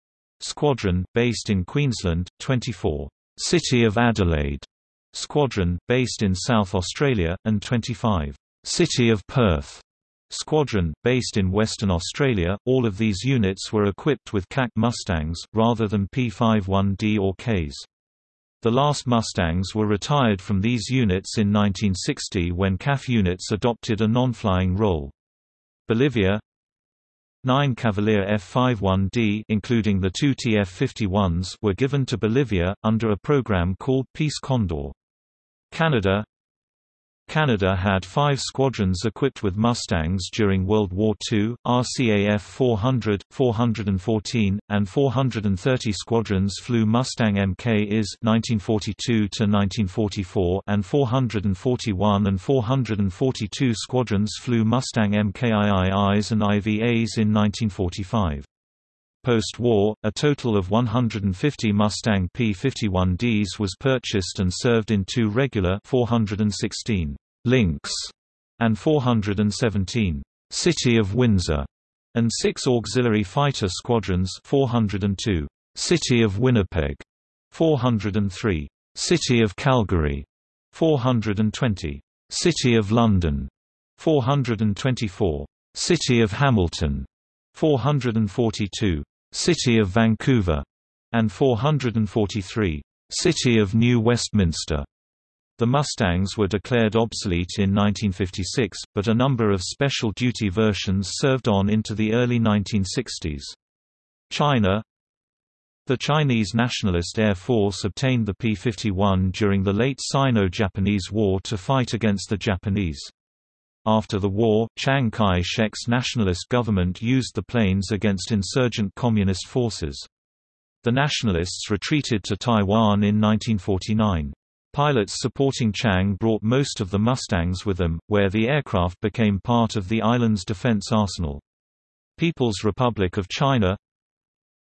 Squadron, based in Queensland, 24. City of Adelaide Squadron, based in South Australia, and 25 City of Perth Squadron, based in Western Australia. All of these units were equipped with CAC Mustangs, rather than P-51D or Ks. The last Mustangs were retired from these units in 1960 when CAF units adopted a non-flying role. Bolivia Nine Cavalier F-51D including the two TF-51s were given to Bolivia, under a program called Peace Condor. Canada Canada had five squadrons equipped with Mustangs during World War II, RCAF 400, 414, and 430 squadrons flew Mustang Mk-IS 1942 and 441 and 442 squadrons flew Mustang Mk-IIIs and IVAs in 1945. Post-war, a total of 150 Mustang P-51Ds was purchased and served in two regular 416 Lynx and 417 City of Windsor and six auxiliary fighter squadrons 402 City of Winnipeg 403 City of Calgary 420 City of London 424 City of Hamilton 442 City of Vancouver, and 443, City of New Westminster. The Mustangs were declared obsolete in 1956, but a number of special duty versions served on into the early 1960s. China The Chinese Nationalist Air Force obtained the P-51 during the late Sino-Japanese War to fight against the Japanese. After the war, Chiang Kai-shek's nationalist government used the planes against insurgent communist forces. The nationalists retreated to Taiwan in 1949. Pilots supporting Chiang brought most of the Mustangs with them, where the aircraft became part of the island's defense arsenal. People's Republic of China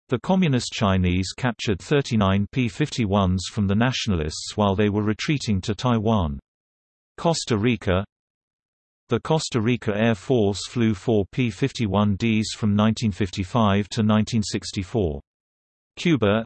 The Communist Chinese captured 39 P-51s from the nationalists while they were retreating to Taiwan. Costa Rica The Costa Rica Air Force flew four P-51Ds from 1955 to 1964. Cuba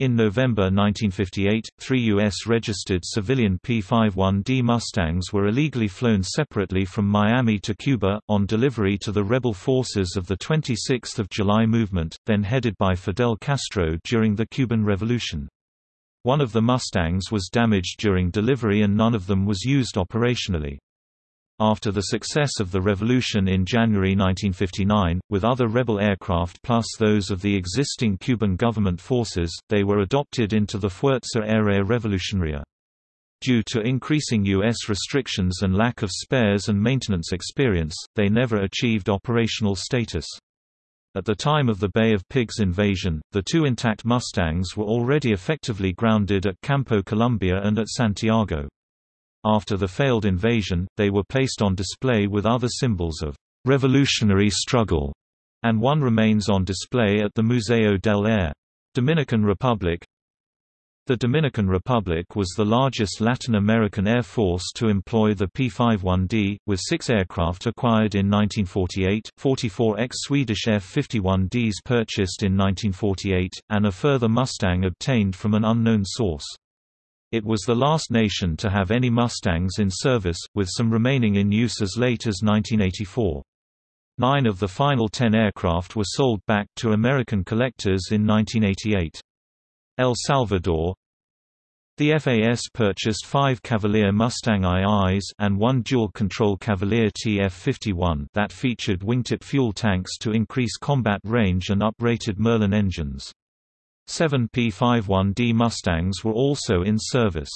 in November 1958, three U.S.-registered civilian P-51D Mustangs were illegally flown separately from Miami to Cuba, on delivery to the rebel forces of the 26 July movement, then headed by Fidel Castro during the Cuban Revolution. One of the Mustangs was damaged during delivery and none of them was used operationally. After the success of the revolution in January 1959, with other rebel aircraft plus those of the existing Cuban government forces, they were adopted into the Fuerza Aérea Revolucionaria. Due to increasing U.S. restrictions and lack of spares and maintenance experience, they never achieved operational status. At the time of the Bay of Pigs invasion, the two intact Mustangs were already effectively grounded at Campo Colombia and at Santiago. After the failed invasion, they were placed on display with other symbols of revolutionary struggle, and one remains on display at the Museo del Aire. Dominican Republic The Dominican Republic was the largest Latin American air force to employ the P-51D, with six aircraft acquired in 1948, 44 ex-Swedish F-51Ds purchased in 1948, and a further Mustang obtained from an unknown source. It was the last nation to have any Mustangs in service, with some remaining in use as late as 1984. Nine of the final ten aircraft were sold back to American collectors in 1988. El Salvador The FAS purchased five Cavalier Mustang IIs and one dual-control Cavalier TF-51 that featured wingtip fuel tanks to increase combat range and uprated Merlin engines. Seven P-51D Mustangs were also in service.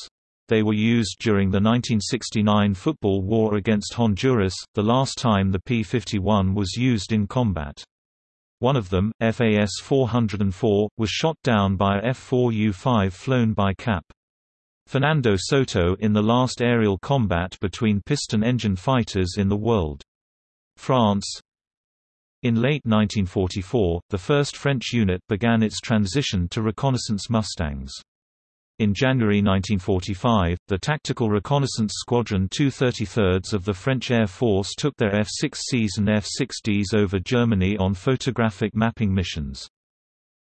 They were used during the 1969 football war against Honduras, the last time the P-51 was used in combat. One of them, FAS-404, was shot down by a F-4U-5 flown by CAP. Fernando Soto in the last aerial combat between piston engine fighters in the world. France in late 1944, the first French unit began its transition to reconnaissance Mustangs. In January 1945, the Tactical Reconnaissance Squadron 233rds of the French Air Force took their F-6Cs and F-6Ds over Germany on photographic mapping missions.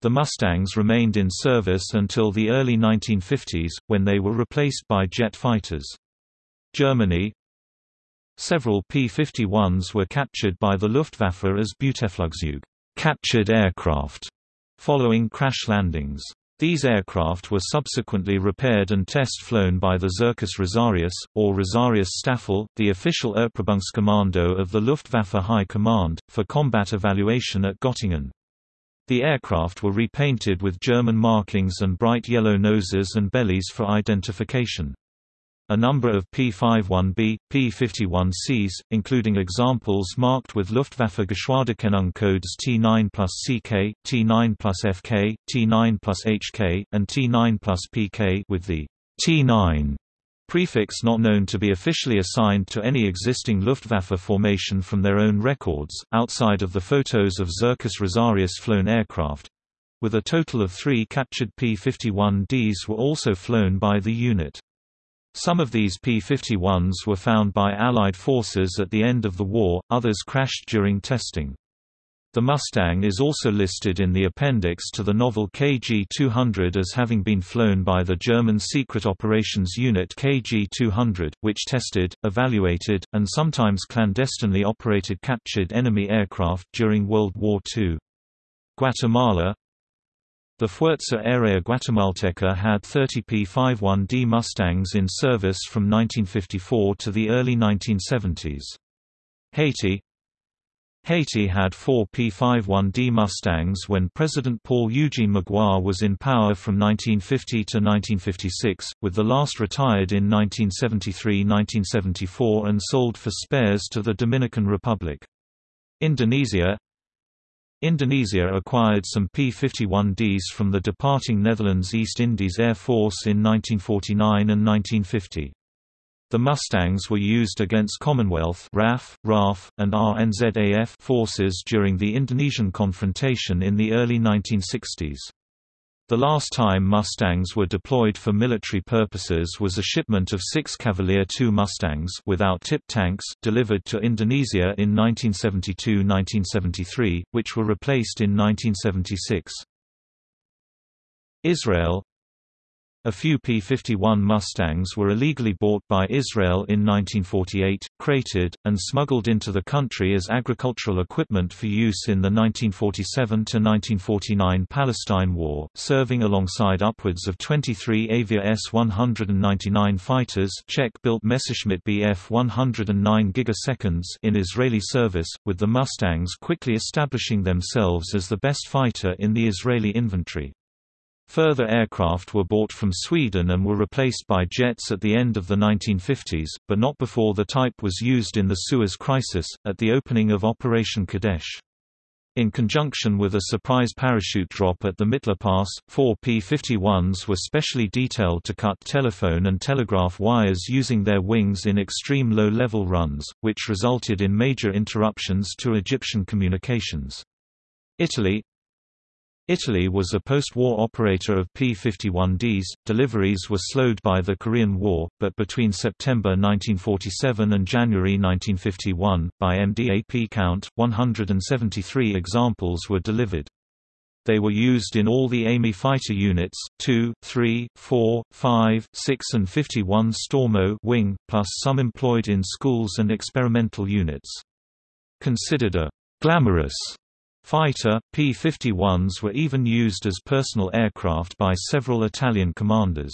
The Mustangs remained in service until the early 1950s, when they were replaced by jet fighters. Germany, Several P-51s were captured by the Luftwaffe as Beuteflugzeug captured aircraft, following crash landings. These aircraft were subsequently repaired and test-flown by the Zirkus Rosarius, or Rosarius Staffel, the official Erprobungskommando of the Luftwaffe High Command, for combat evaluation at Göttingen. The aircraft were repainted with German markings and bright yellow noses and bellies for identification. A number of P-51B, P-51Cs, including examples marked with Luftwaffe Geschwaderkennung codes T9 plus CK, T9 plus FK, T9 plus HK, and T9 plus PK with the T9 prefix not known to be officially assigned to any existing Luftwaffe formation from their own records, outside of the photos of Zirkus Rosarius flown aircraft. With a total of three captured P-51Ds were also flown by the unit. Some of these P-51s were found by Allied forces at the end of the war, others crashed during testing. The Mustang is also listed in the appendix to the novel KG-200 as having been flown by the German Secret Operations Unit KG-200, which tested, evaluated, and sometimes clandestinely operated captured enemy aircraft during World War II. Guatemala The Fuerza Aérea Guatemalteca had 30 P-51D Mustangs in service from 1954 to the early 1970s. Haiti Haiti had four P-51D Mustangs when President Paul Eugene Magloire was in power from 1950 to 1956, with the last retired in 1973–1974 and sold for spares to the Dominican Republic. Indonesia Indonesia acquired some P-51Ds from the departing Netherlands East Indies Air Force in 1949 and 1950. The Mustangs were used against Commonwealth RAF, RAF, and RNZAF forces during the Indonesian confrontation in the early 1960s. The last time Mustangs were deployed for military purposes was a shipment of six Cavalier II Mustangs without tip tanks delivered to Indonesia in 1972–1973, which were replaced in 1976. Israel a few P-51 Mustangs were illegally bought by Israel in 1948, crated, and smuggled into the country as agricultural equipment for use in the 1947–1949 Palestine War, serving alongside upwards of 23 Avia S-199 fighters Czech-built Messerschmitt Bf 109 gigaseconds in Israeli service, with the Mustangs quickly establishing themselves as the best fighter in the Israeli inventory. Further aircraft were bought from Sweden and were replaced by jets at the end of the 1950s, but not before the type was used in the Suez Crisis, at the opening of Operation Kadesh. In conjunction with a surprise parachute drop at the Mitla Pass, four P-51s were specially detailed to cut telephone and telegraph wires using their wings in extreme low-level runs, which resulted in major interruptions to Egyptian communications. Italy, Italy was a post-war operator of P-51Ds. Deliveries were slowed by the Korean War, but between September 1947 and January 1951, by MDAP count, 173 examples were delivered. They were used in all the AMI fighter units, 2, 3, 4, 5, 6 and 51 Stormo wing, plus some employed in schools and experimental units. Considered a «glamorous» Fighter, P-51s were even used as personal aircraft by several Italian commanders.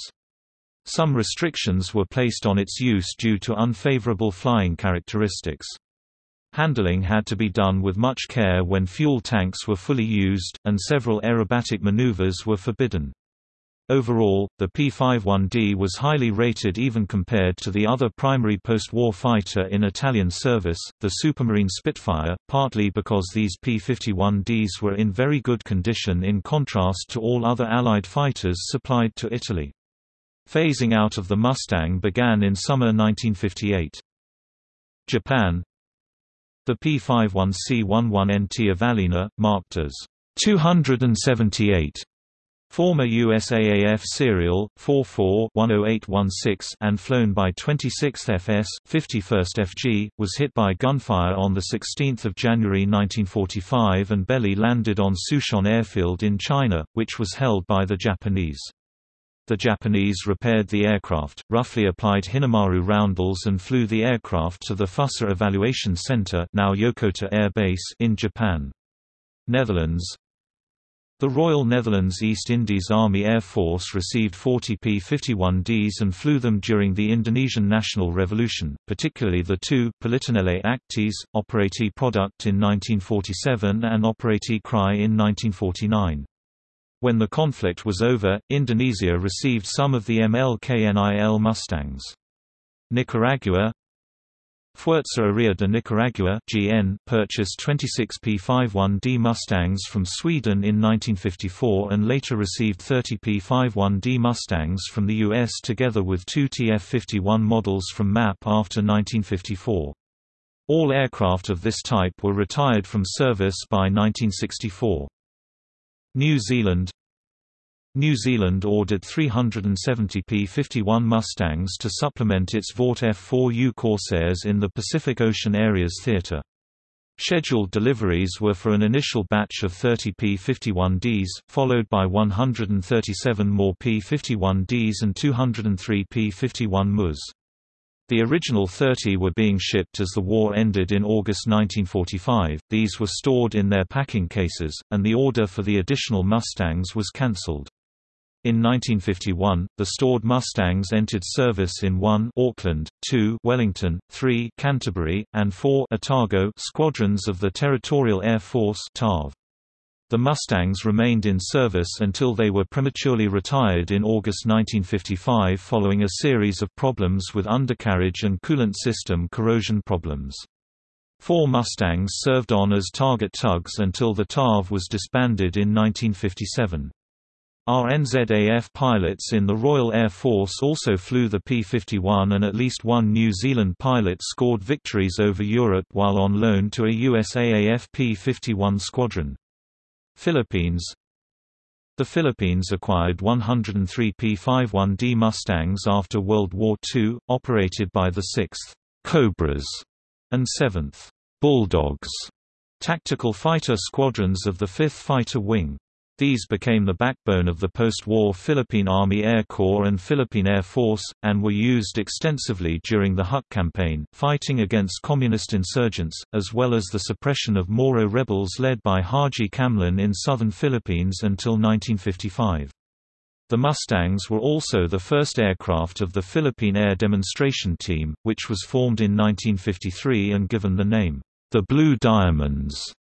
Some restrictions were placed on its use due to unfavorable flying characteristics. Handling had to be done with much care when fuel tanks were fully used, and several aerobatic maneuvers were forbidden. Overall, the P-51D was highly rated even compared to the other primary post-war fighter in Italian service, the Supermarine Spitfire, partly because these P-51Ds were in very good condition in contrast to all other Allied fighters supplied to Italy. Phasing out of the Mustang began in summer 1958. Japan The P-51C-11NT Avalina, marked as 278 Former USAAF serial 44-10816 and flown by 26th FS 51st FG, was hit by gunfire on 16 January 1945 and belly landed on Suchuan Airfield in China, which was held by the Japanese. The Japanese repaired the aircraft, roughly applied Hinomaru roundels and flew the aircraft to the Fussa Evaluation Center now Yokota Air Base in Japan. Netherlands the Royal Netherlands East Indies Army Air Force received 40 P-51Ds and flew them during the Indonesian National Revolution, particularly the two Politionele Acties, Operatie Product in 1947 and Operatie Kraai in 1949. When the conflict was over, Indonesia received some of the MLKNIL Mustangs. Nicaragua Fuerza de Nicaragua (GN) purchased 26 P-51D Mustangs from Sweden in 1954 and later received 30 P-51D Mustangs from the US together with two TF-51 models from MAP after 1954. All aircraft of this type were retired from service by 1964. New Zealand New Zealand ordered 370 P-51 Mustangs to supplement its Vought F-4U Corsairs in the Pacific Ocean Areas Theatre. Scheduled deliveries were for an initial batch of 30 P-51Ds, followed by 137 more P-51Ds and 203 P-51 MUs. The original 30 were being shipped as the war ended in August 1945, these were stored in their packing cases, and the order for the additional Mustangs was cancelled. In 1951, the stored Mustangs entered service in 1 Auckland, 2 Wellington, 3 Canterbury, and 4 Otago squadrons of the Territorial Air Force TARV. The Mustangs remained in service until they were prematurely retired in August 1955 following a series of problems with undercarriage and coolant system corrosion problems. Four Mustangs served on as target tugs until the TARV was disbanded in 1957. RNZAF pilots in the Royal Air Force also flew the P-51 and at least one New Zealand pilot scored victories over Europe while on loan to a USAAF P-51 squadron. Philippines The Philippines acquired 103 P-51D Mustangs after World War II, operated by the 6th Cobras and 7th Bulldogs tactical fighter squadrons of the 5th Fighter Wing. These became the backbone of the post-war Philippine Army Air Corps and Philippine Air Force, and were used extensively during the Huk campaign, fighting against communist insurgents, as well as the suppression of Moro rebels led by Haji Kamlon in southern Philippines until 1955. The Mustangs were also the first aircraft of the Philippine Air Demonstration Team, which was formed in 1953 and given the name, the Blue Diamonds,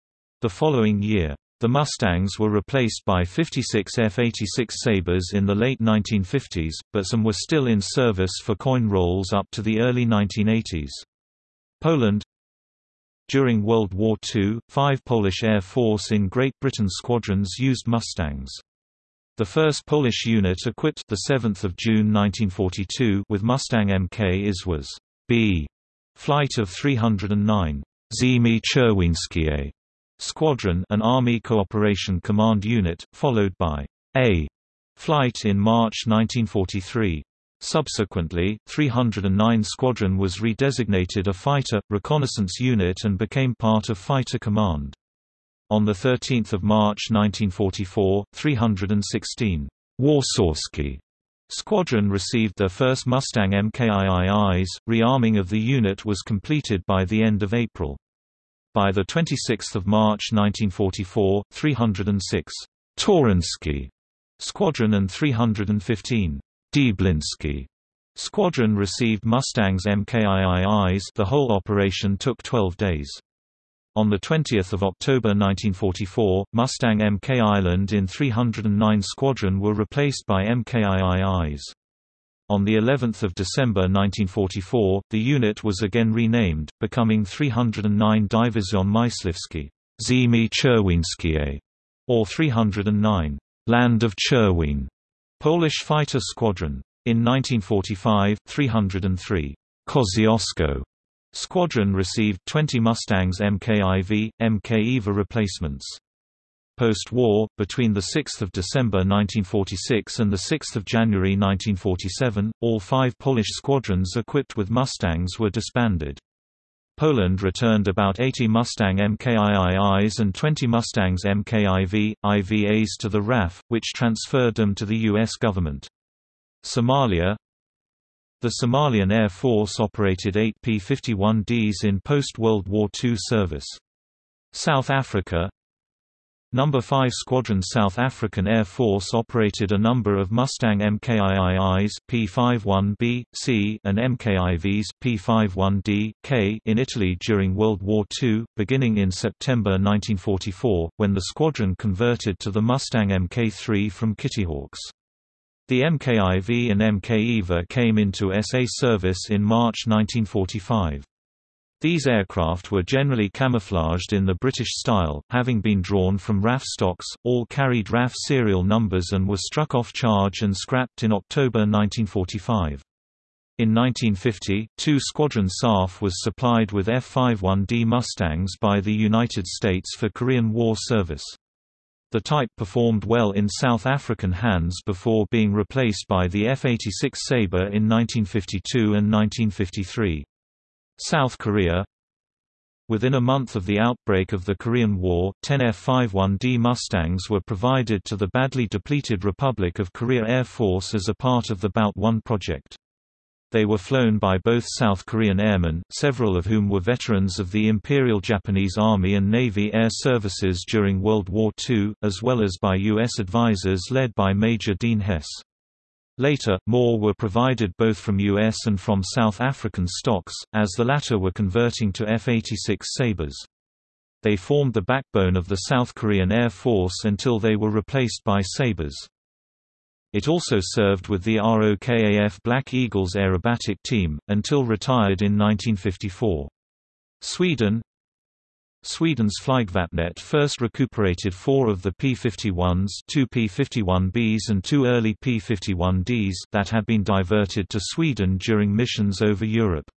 the following year. The Mustangs were replaced by 56 F-86 Sabres in the late 1950s, but some were still in service for coin roles up to the early 1980s. Poland During World War II, five Polish Air Force in Great Britain squadrons used Mustangs. The first Polish unit equipped the 7th of June 1942 with Mustang Mk is was B flight of 309 Ziemi Czerwieńskiej Squadron an Army Cooperation Command unit, followed by A flight in March 1943. Subsequently, 309 Squadron was redesignated a fighter, reconnaissance unit and became part of Fighter Command. On 13 March 1944, 316 Warszawski Squadron received their first Mustang MKIIIs, rearming of the unit was completed by the end of April. By the 26 March 1944, 306 Torunski Squadron and 315 Dębliński. Squadron received Mustangs MKIIIs the whole operation took 12 days. On 20 October 1944, Mustang MK Island in 309 Squadron were replaced by MKIIIs. On the 11th of December 1944, the unit was again renamed, becoming 309 Division Myśliwskie Ziemi Czerwieńskiej, or 309 Land of Cherwin, Polish fighter squadron. In 1945, 303 Kosciuszko squadron received 20 Mustangs MKIV, MK EVA replacements. Post-war, between 6 December 1946 and 6 January 1947, all five Polish squadrons equipped with Mustangs were disbanded. Poland returned about 80 Mustang MKIIIs and 20 Mustangs MKIV, IVAs to the RAF, which transferred them to the U.S. government. Somalia The Somalian Air Force operated 8 P-51Ds in post-World War II service. South Africa Number 5 Squadron South African Air Force operated a number of Mustang MKIIIs P51B, C and MKIVs P51D, K in Italy during World War II, beginning in September 1944, when the squadron converted to the Mustang Mk3 from Kittyhawks. The MKIV and MK EVA came into SA service in March 1945. These aircraft were generally camouflaged in the British style, having been drawn from RAF stocks, all carried RAF serial numbers and were struck off charge and scrapped in October 1945. In 1950, two Squadron SAF was supplied with F-51D Mustangs by the United States for Korean War service. The type performed well in South African hands before being replaced by the F-86 Sabre in 1952 and 1953. South Korea Within a month of the outbreak of the Korean War, 10 F-51D Mustangs were provided to the badly depleted Republic of Korea Air Force as a part of the Bout 1 project. They were flown by both South Korean airmen, several of whom were veterans of the Imperial Japanese Army and Navy Air Services during World War II, as well as by U.S. advisors led by Major Dean Hess. Later, more were provided both from U.S. and from South African stocks, as the latter were converting to F-86 Sabres. They formed the backbone of the South Korean Air Force until they were replaced by Sabres. It also served with the ROKAF Black Eagles aerobatic team, until retired in 1954. Sweden Sweden's Flygvapnet first recuperated four of the P-51s two P-51Bs and two early P-51Ds that had been diverted to Sweden during missions over Europe.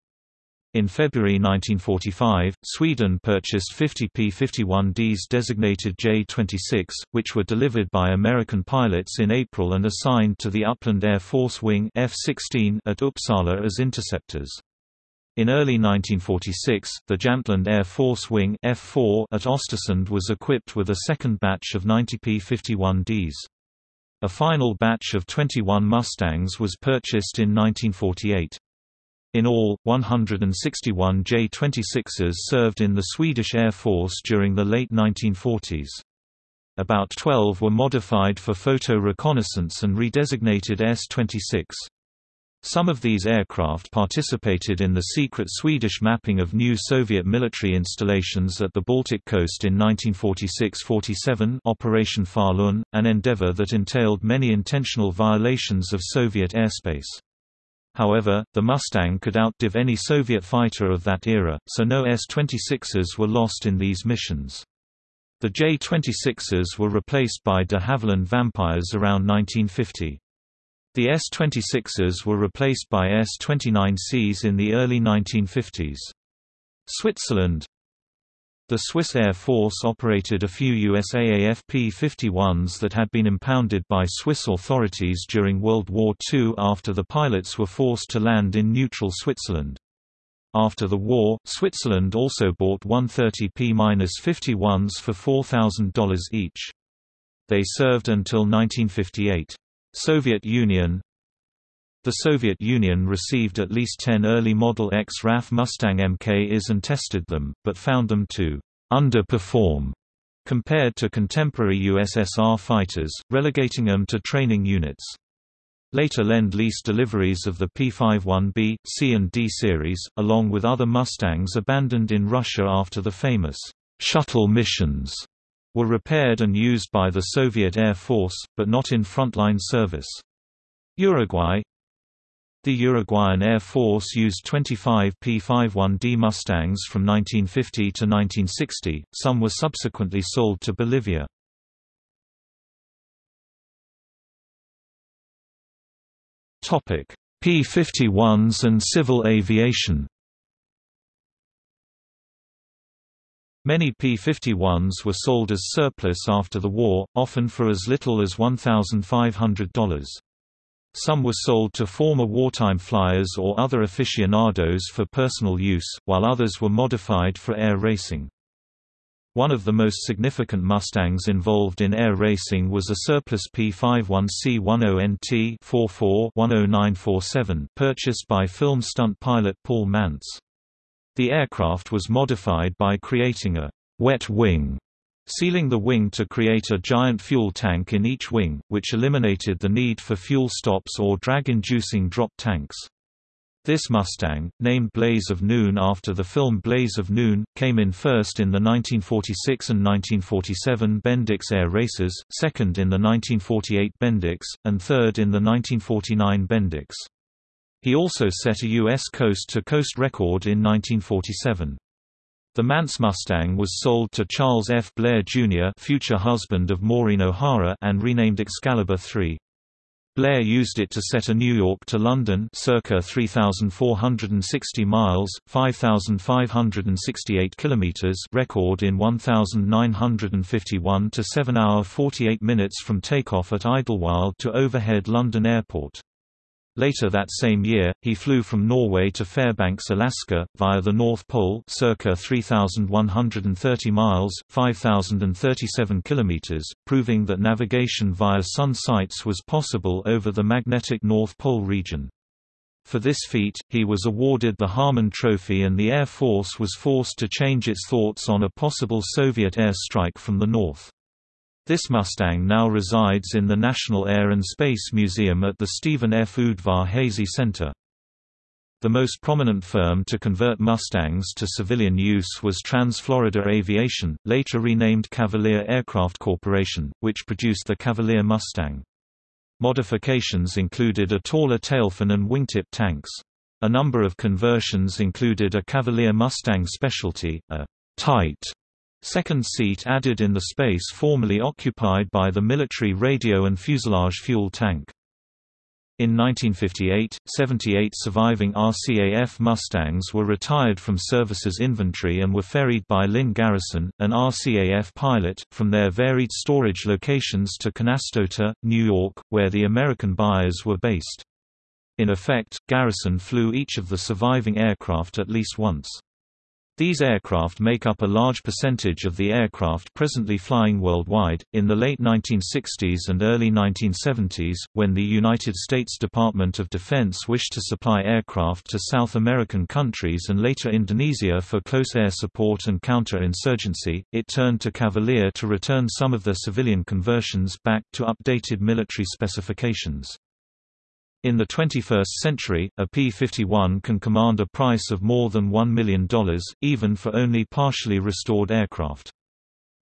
In February 1945, Sweden purchased 50 P-51Ds designated J-26, which were delivered by American pilots in April and assigned to the Uppland Air Force Wing F-16 at Uppsala as interceptors. In early 1946, the Jämtland Air Force Wing F-4 at Östersund was equipped with a second batch of 90 P-51Ds. A final batch of 21 Mustangs was purchased in 1948. In all, 161 J-26s served in the Swedish Air Force during the late 1940s. About 12 were modified for photo reconnaissance and redesignated S-26. Some of these aircraft participated in the secret Swedish mapping of new Soviet military installations at the Baltic coast in 1946–47 Operation Falun, an endeavor that entailed many intentional violations of Soviet airspace. However, the Mustang could outdiv any Soviet fighter of that era, so no S-26s were lost in these missions. The J-26s were replaced by de Havilland Vampires around 1950. The S-26s were replaced by S-29Cs in the early 1950s. Switzerland the Swiss Air Force operated a few USAAF P-51s that had been impounded by Swiss authorities during World War II after the pilots were forced to land in neutral Switzerland. After the war, Switzerland also bought 130P-51s for $4,000 each. They served until 1958. Soviet Union the Soviet Union received at least 10 early Model X RAF Mustang Mk-Is and tested them, but found them to underperform compared to contemporary USSR fighters, relegating them to training units. Later Lend-Lease deliveries of the P-51B, C and D series, along with other Mustangs abandoned in Russia after the famous shuttle missions, were repaired and used by the Soviet Air Force, but not in frontline service. Uruguay the Uruguayan Air Force used 25 P-51D Mustangs from 1950 to 1960, some were subsequently sold to Bolivia. P-51s and civil aviation Many P-51s were sold as surplus after the war, often for as little as $1,500. Some were sold to former wartime flyers or other aficionados for personal use, while others were modified for air racing. One of the most significant Mustangs involved in air racing was a surplus P-51C-10NT 44-10947 purchased by film stunt pilot Paul Mantz. The aircraft was modified by creating a wet wing sealing the wing to create a giant fuel tank in each wing, which eliminated the need for fuel stops or drag-inducing drop tanks. This Mustang, named Blaze of Noon after the film Blaze of Noon, came in first in the 1946 and 1947 Bendix Air Races, second in the 1948 Bendix, and third in the 1949 Bendix. He also set a U.S. coast-to-coast -coast record in 1947. The Mantz Mustang was sold to Charles F. Blair, Jr. future husband of Maureen O'Hara and renamed Excalibur III. Blair used it to set a New York to London circa 3460 miles, 5568 kilometers record in 1951 to 7 hour 48 minutes from takeoff at Idlewild to overhead London Airport. Later that same year, he flew from Norway to Fairbanks, Alaska, via the North Pole circa 3,130 miles 5,037 kilometers, proving that navigation via sun sights was possible over the magnetic North Pole region. For this feat, he was awarded the Harmon Trophy and the Air Force was forced to change its thoughts on a possible Soviet air strike from the north. This Mustang now resides in the National Air and Space Museum at the Stephen F. Udvar-Hazy Center. The most prominent firm to convert Mustangs to civilian use was Trans-Florida Aviation, later renamed Cavalier Aircraft Corporation, which produced the Cavalier Mustang. Modifications included a taller tailfin and wingtip tanks. A number of conversions included a Cavalier Mustang Specialty, a tight second seat added in the space formerly occupied by the military radio and fuselage fuel tank. In 1958, 78 surviving RCAF Mustangs were retired from services inventory and were ferried by Lynn Garrison, an RCAF pilot, from their varied storage locations to Canastota, New York, where the American buyers were based. In effect, Garrison flew each of the surviving aircraft at least once. These aircraft make up a large percentage of the aircraft presently flying worldwide. In the late 1960s and early 1970s, when the United States Department of Defense wished to supply aircraft to South American countries and later Indonesia for close air support and counter-insurgency, it turned to Cavalier to return some of their civilian conversions back to updated military specifications. In the 21st century, a P-51 can command a price of more than $1 million, even for only partially restored aircraft.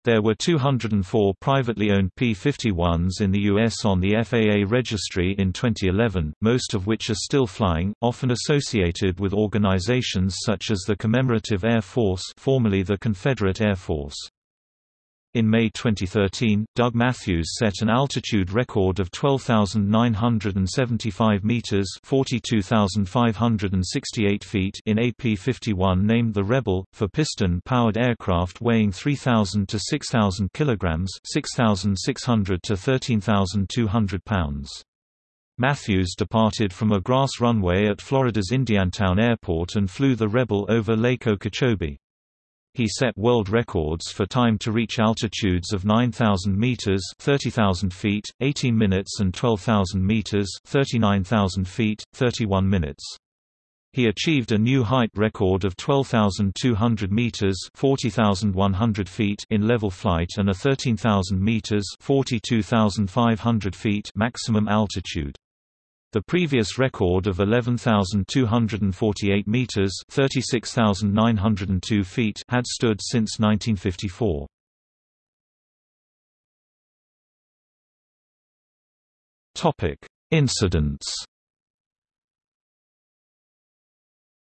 There were 204 privately owned P-51s in the U.S. on the FAA registry in 2011, most of which are still flying, often associated with organizations such as the Commemorative Air Force formerly the Confederate Air Force. In May 2013, Doug Matthews set an altitude record of 12,975 meters (42,568 feet) in AP-51 named the Rebel for piston-powered aircraft weighing 3,000 to 6,000 kilograms (6,600 to 13,200 pounds). Matthews departed from a grass runway at Florida's Indiantown Airport and flew the Rebel over Lake Okeechobee. He set world records for time to reach altitudes of 9,000 meters (30,000 feet), 18 minutes and 12,000 meters (39,000 feet, 31 minutes). He achieved a new height record of 12,200 meters (40,100 feet) in level flight and a 13,000 meters (42,500 feet) maximum altitude. The previous record of 11,248 meters (36,902 feet) had stood since 1954. Topic: Incidents.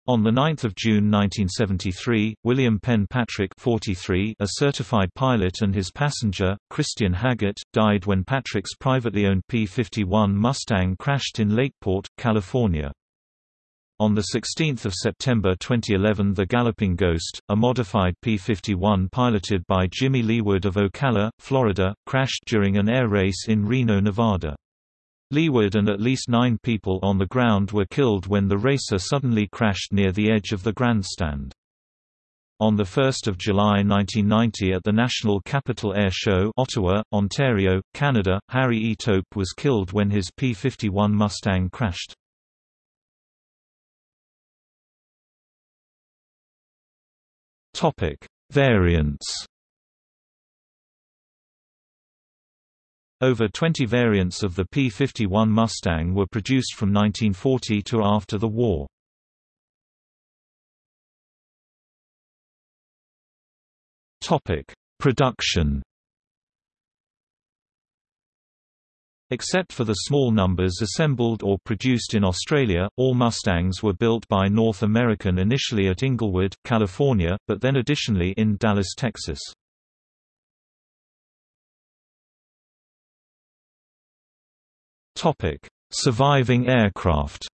On 9 June 1973, William Penn Patrick 43, a certified pilot and his passenger, Christian Hagert, died when Patrick's privately owned P-51 Mustang crashed in Lakeport, California. On 16 September 2011 the Galloping Ghost, a modified P-51 piloted by Jimmy Leeward of Ocala, Florida, crashed during an air race in Reno, Nevada. Leeward and at least nine people on the ground were killed when the racer suddenly crashed near the edge of the grandstand. On 1 July 1990 at the National Capital Air Show Ottawa, Ontario, Canada, Harry E. Tope was killed when his P-51 Mustang crashed. Variants Over 20 variants of the P-51 Mustang were produced from 1940 to after the war. Production Except for the small numbers assembled or produced in Australia, all Mustangs were built by North American initially at Inglewood, California, but then additionally in Dallas, Texas. Topic: Surviving aircraft.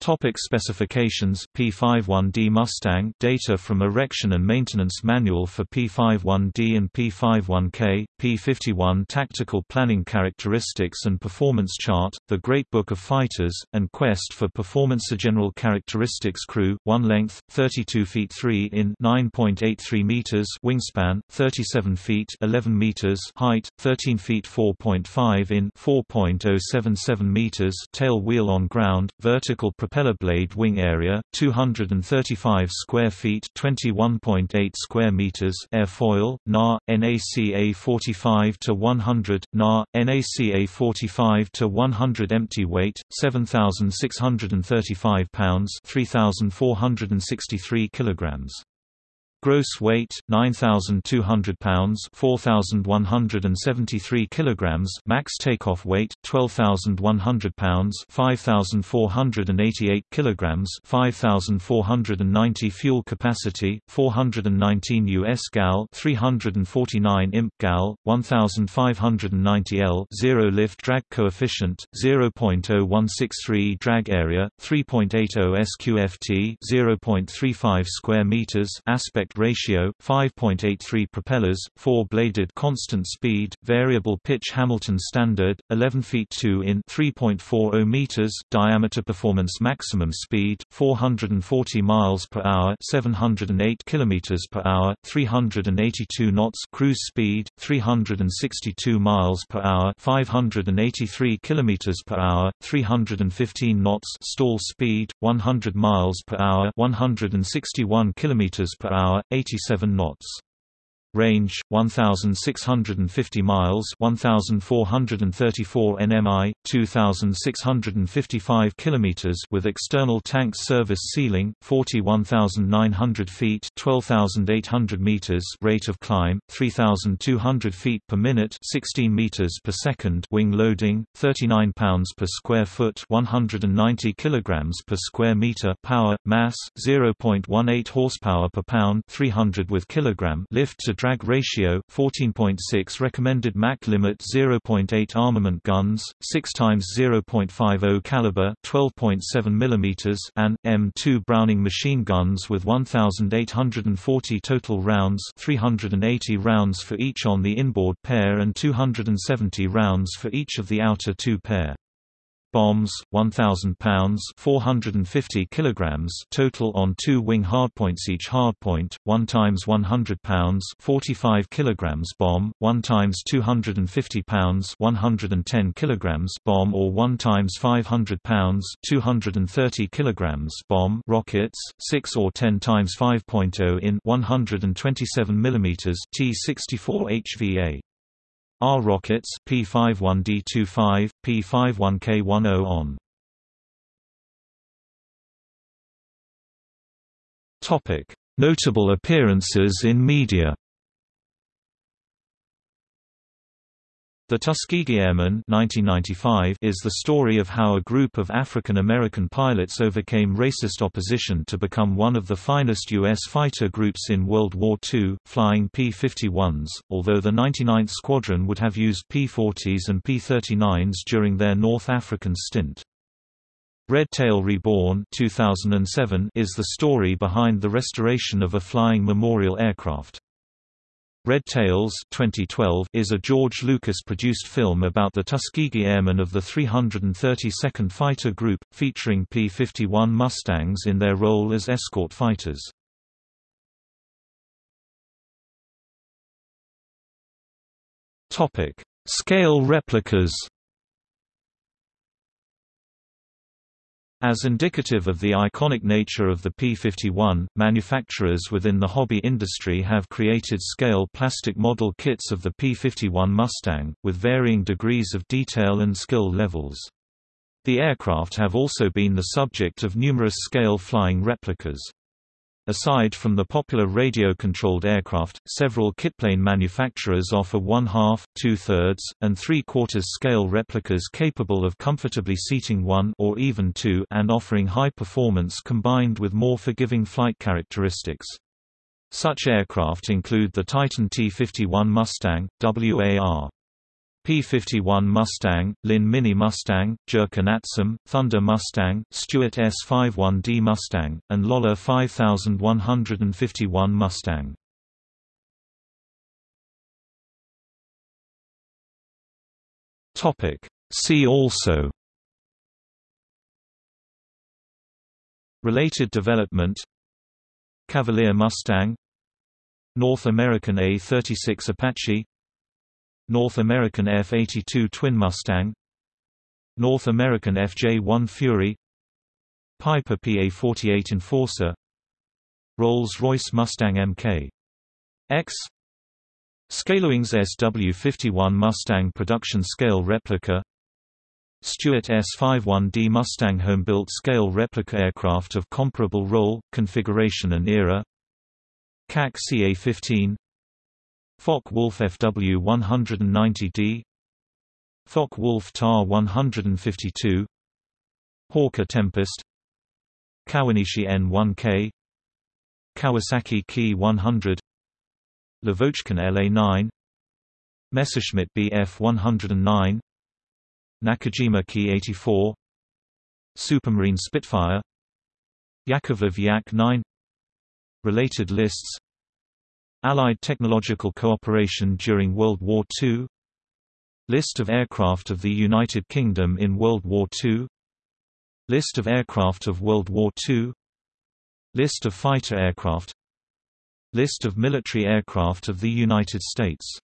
Topic specifications. P51D Mustang data from erection and maintenance manual for P51D and P51K P51 tactical planning characteristics and performance chart. The Great Book of Fighters and Quest for Performance General characteristics crew. 1 length 32 feet 3 in 9.83 meters. Wingspan 37 feet 11 meters. Height 13 feet 4.5 in 4.077 meters. Tail wheel on ground vertical propeller blade wing area 235 square feet 21.8 square meters airfoil NA NACA 45 to 100 NA NACA 45 to 100 empty weight 7635 pounds 3463 kilograms Gross weight 9200 pounds 4173 kilograms. Max takeoff weight 12100 pounds 5488 kilograms. 5490 fuel capacity 419 US gal 349 imp gal 1590 L 0 lift drag coefficient 0.0163 drag area 3.80 SQFT 0.35 square meters. Aspect ratio 5.83 propellers 4 bladed constant speed variable pitch Hamilton standard 11 feet 2 in 3.40 meters diameter performance maximum speed 440 miles per hour 708 kilometers per hour 382 knots cruise speed 362 miles per hour 583 kilometers per hour 315 knots stall speed 100 miles per hour 161 kilometers per hour 87 knots Range 1650 miles 1434 nmi 2655 kilometers with external tank service ceiling 41900 feet 12800 meters rate of climb 3200 feet per minute 16 meters per second wing loading 39 pounds per square foot 190 kilograms per square meter power mass 0.18 horsepower per pound 300 with kilogram lift to drag ratio 14.6 recommended Mach limit 0.8 armament guns 6 times 0.50 caliber 12.7 mm and M2 Browning machine guns with 1840 total rounds 380 rounds for each on the inboard pair and 270 rounds for each of the outer two pair bombs 1000 pounds 450 kilograms total on two wing hardpoints. Each hardpoint 1 times 100 pounds 45 kilograms bomb 1 times 250 pounds 110 kilograms bomb or 1 times 500 pounds 230 kilograms bomb. Rockets 6 or 10 times 5.0 in 127 millimeters T64 HVA R rockets P51D25, P51K10 on. Topic: Notable appearances in media. The Tuskegee Airmen 1995 is the story of how a group of African American pilots overcame racist opposition to become one of the finest U.S. fighter groups in World War II, flying P-51s, although the 99th Squadron would have used P-40s and P-39s during their North African stint. Red Tail Reborn 2007 is the story behind the restoration of a flying memorial aircraft. Red Tails 2012 is a George Lucas-produced film about the Tuskegee Airmen of the 332nd Fighter Group, featuring P-51 Mustangs in their role as escort fighters. Scale replicas As indicative of the iconic nature of the P-51, manufacturers within the hobby industry have created scale plastic model kits of the P-51 Mustang, with varying degrees of detail and skill levels. The aircraft have also been the subject of numerous scale flying replicas. Aside from the popular radio-controlled aircraft, several kitplane manufacturers offer one-half, two-thirds, and three-quarters scale replicas capable of comfortably seating one or even two and offering high performance combined with more forgiving flight characteristics. Such aircraft include the Titan T-51 Mustang, WAR. P-51 Mustang, Linn Mini Mustang, Jurca Gnatsum, Thunder Mustang, Stewart S-51D Mustang, and Loehle 5151 Mustang. See also Related development Cavalier Mustang North American A-36 Apache North American F-82 Twin Mustang North American FJ-1 Fury Piper PA-48 Enforcer Rolls-Royce Mustang Mk. X Scalewings SW-51 Mustang production scale replica Stewart S-51D Mustang home-built scale replica aircraft of comparable role, configuration and era CAC CA-15 Focke-Wulf FW-190D Focke-Wulf Ta-152 Hawker Tempest. Kawanishi N-1K Kawasaki Ki 100 Lavochkin LA-9 Messerschmitt Bf-109 Nakajima Ki-84 Supermarine Spitfire. Yakovlev Yak-9 Related lists Allied technological cooperation during World War II List of aircraft of the United Kingdom in World War II List of aircraft of World War II List of fighter aircraft. List of military aircraft of the United States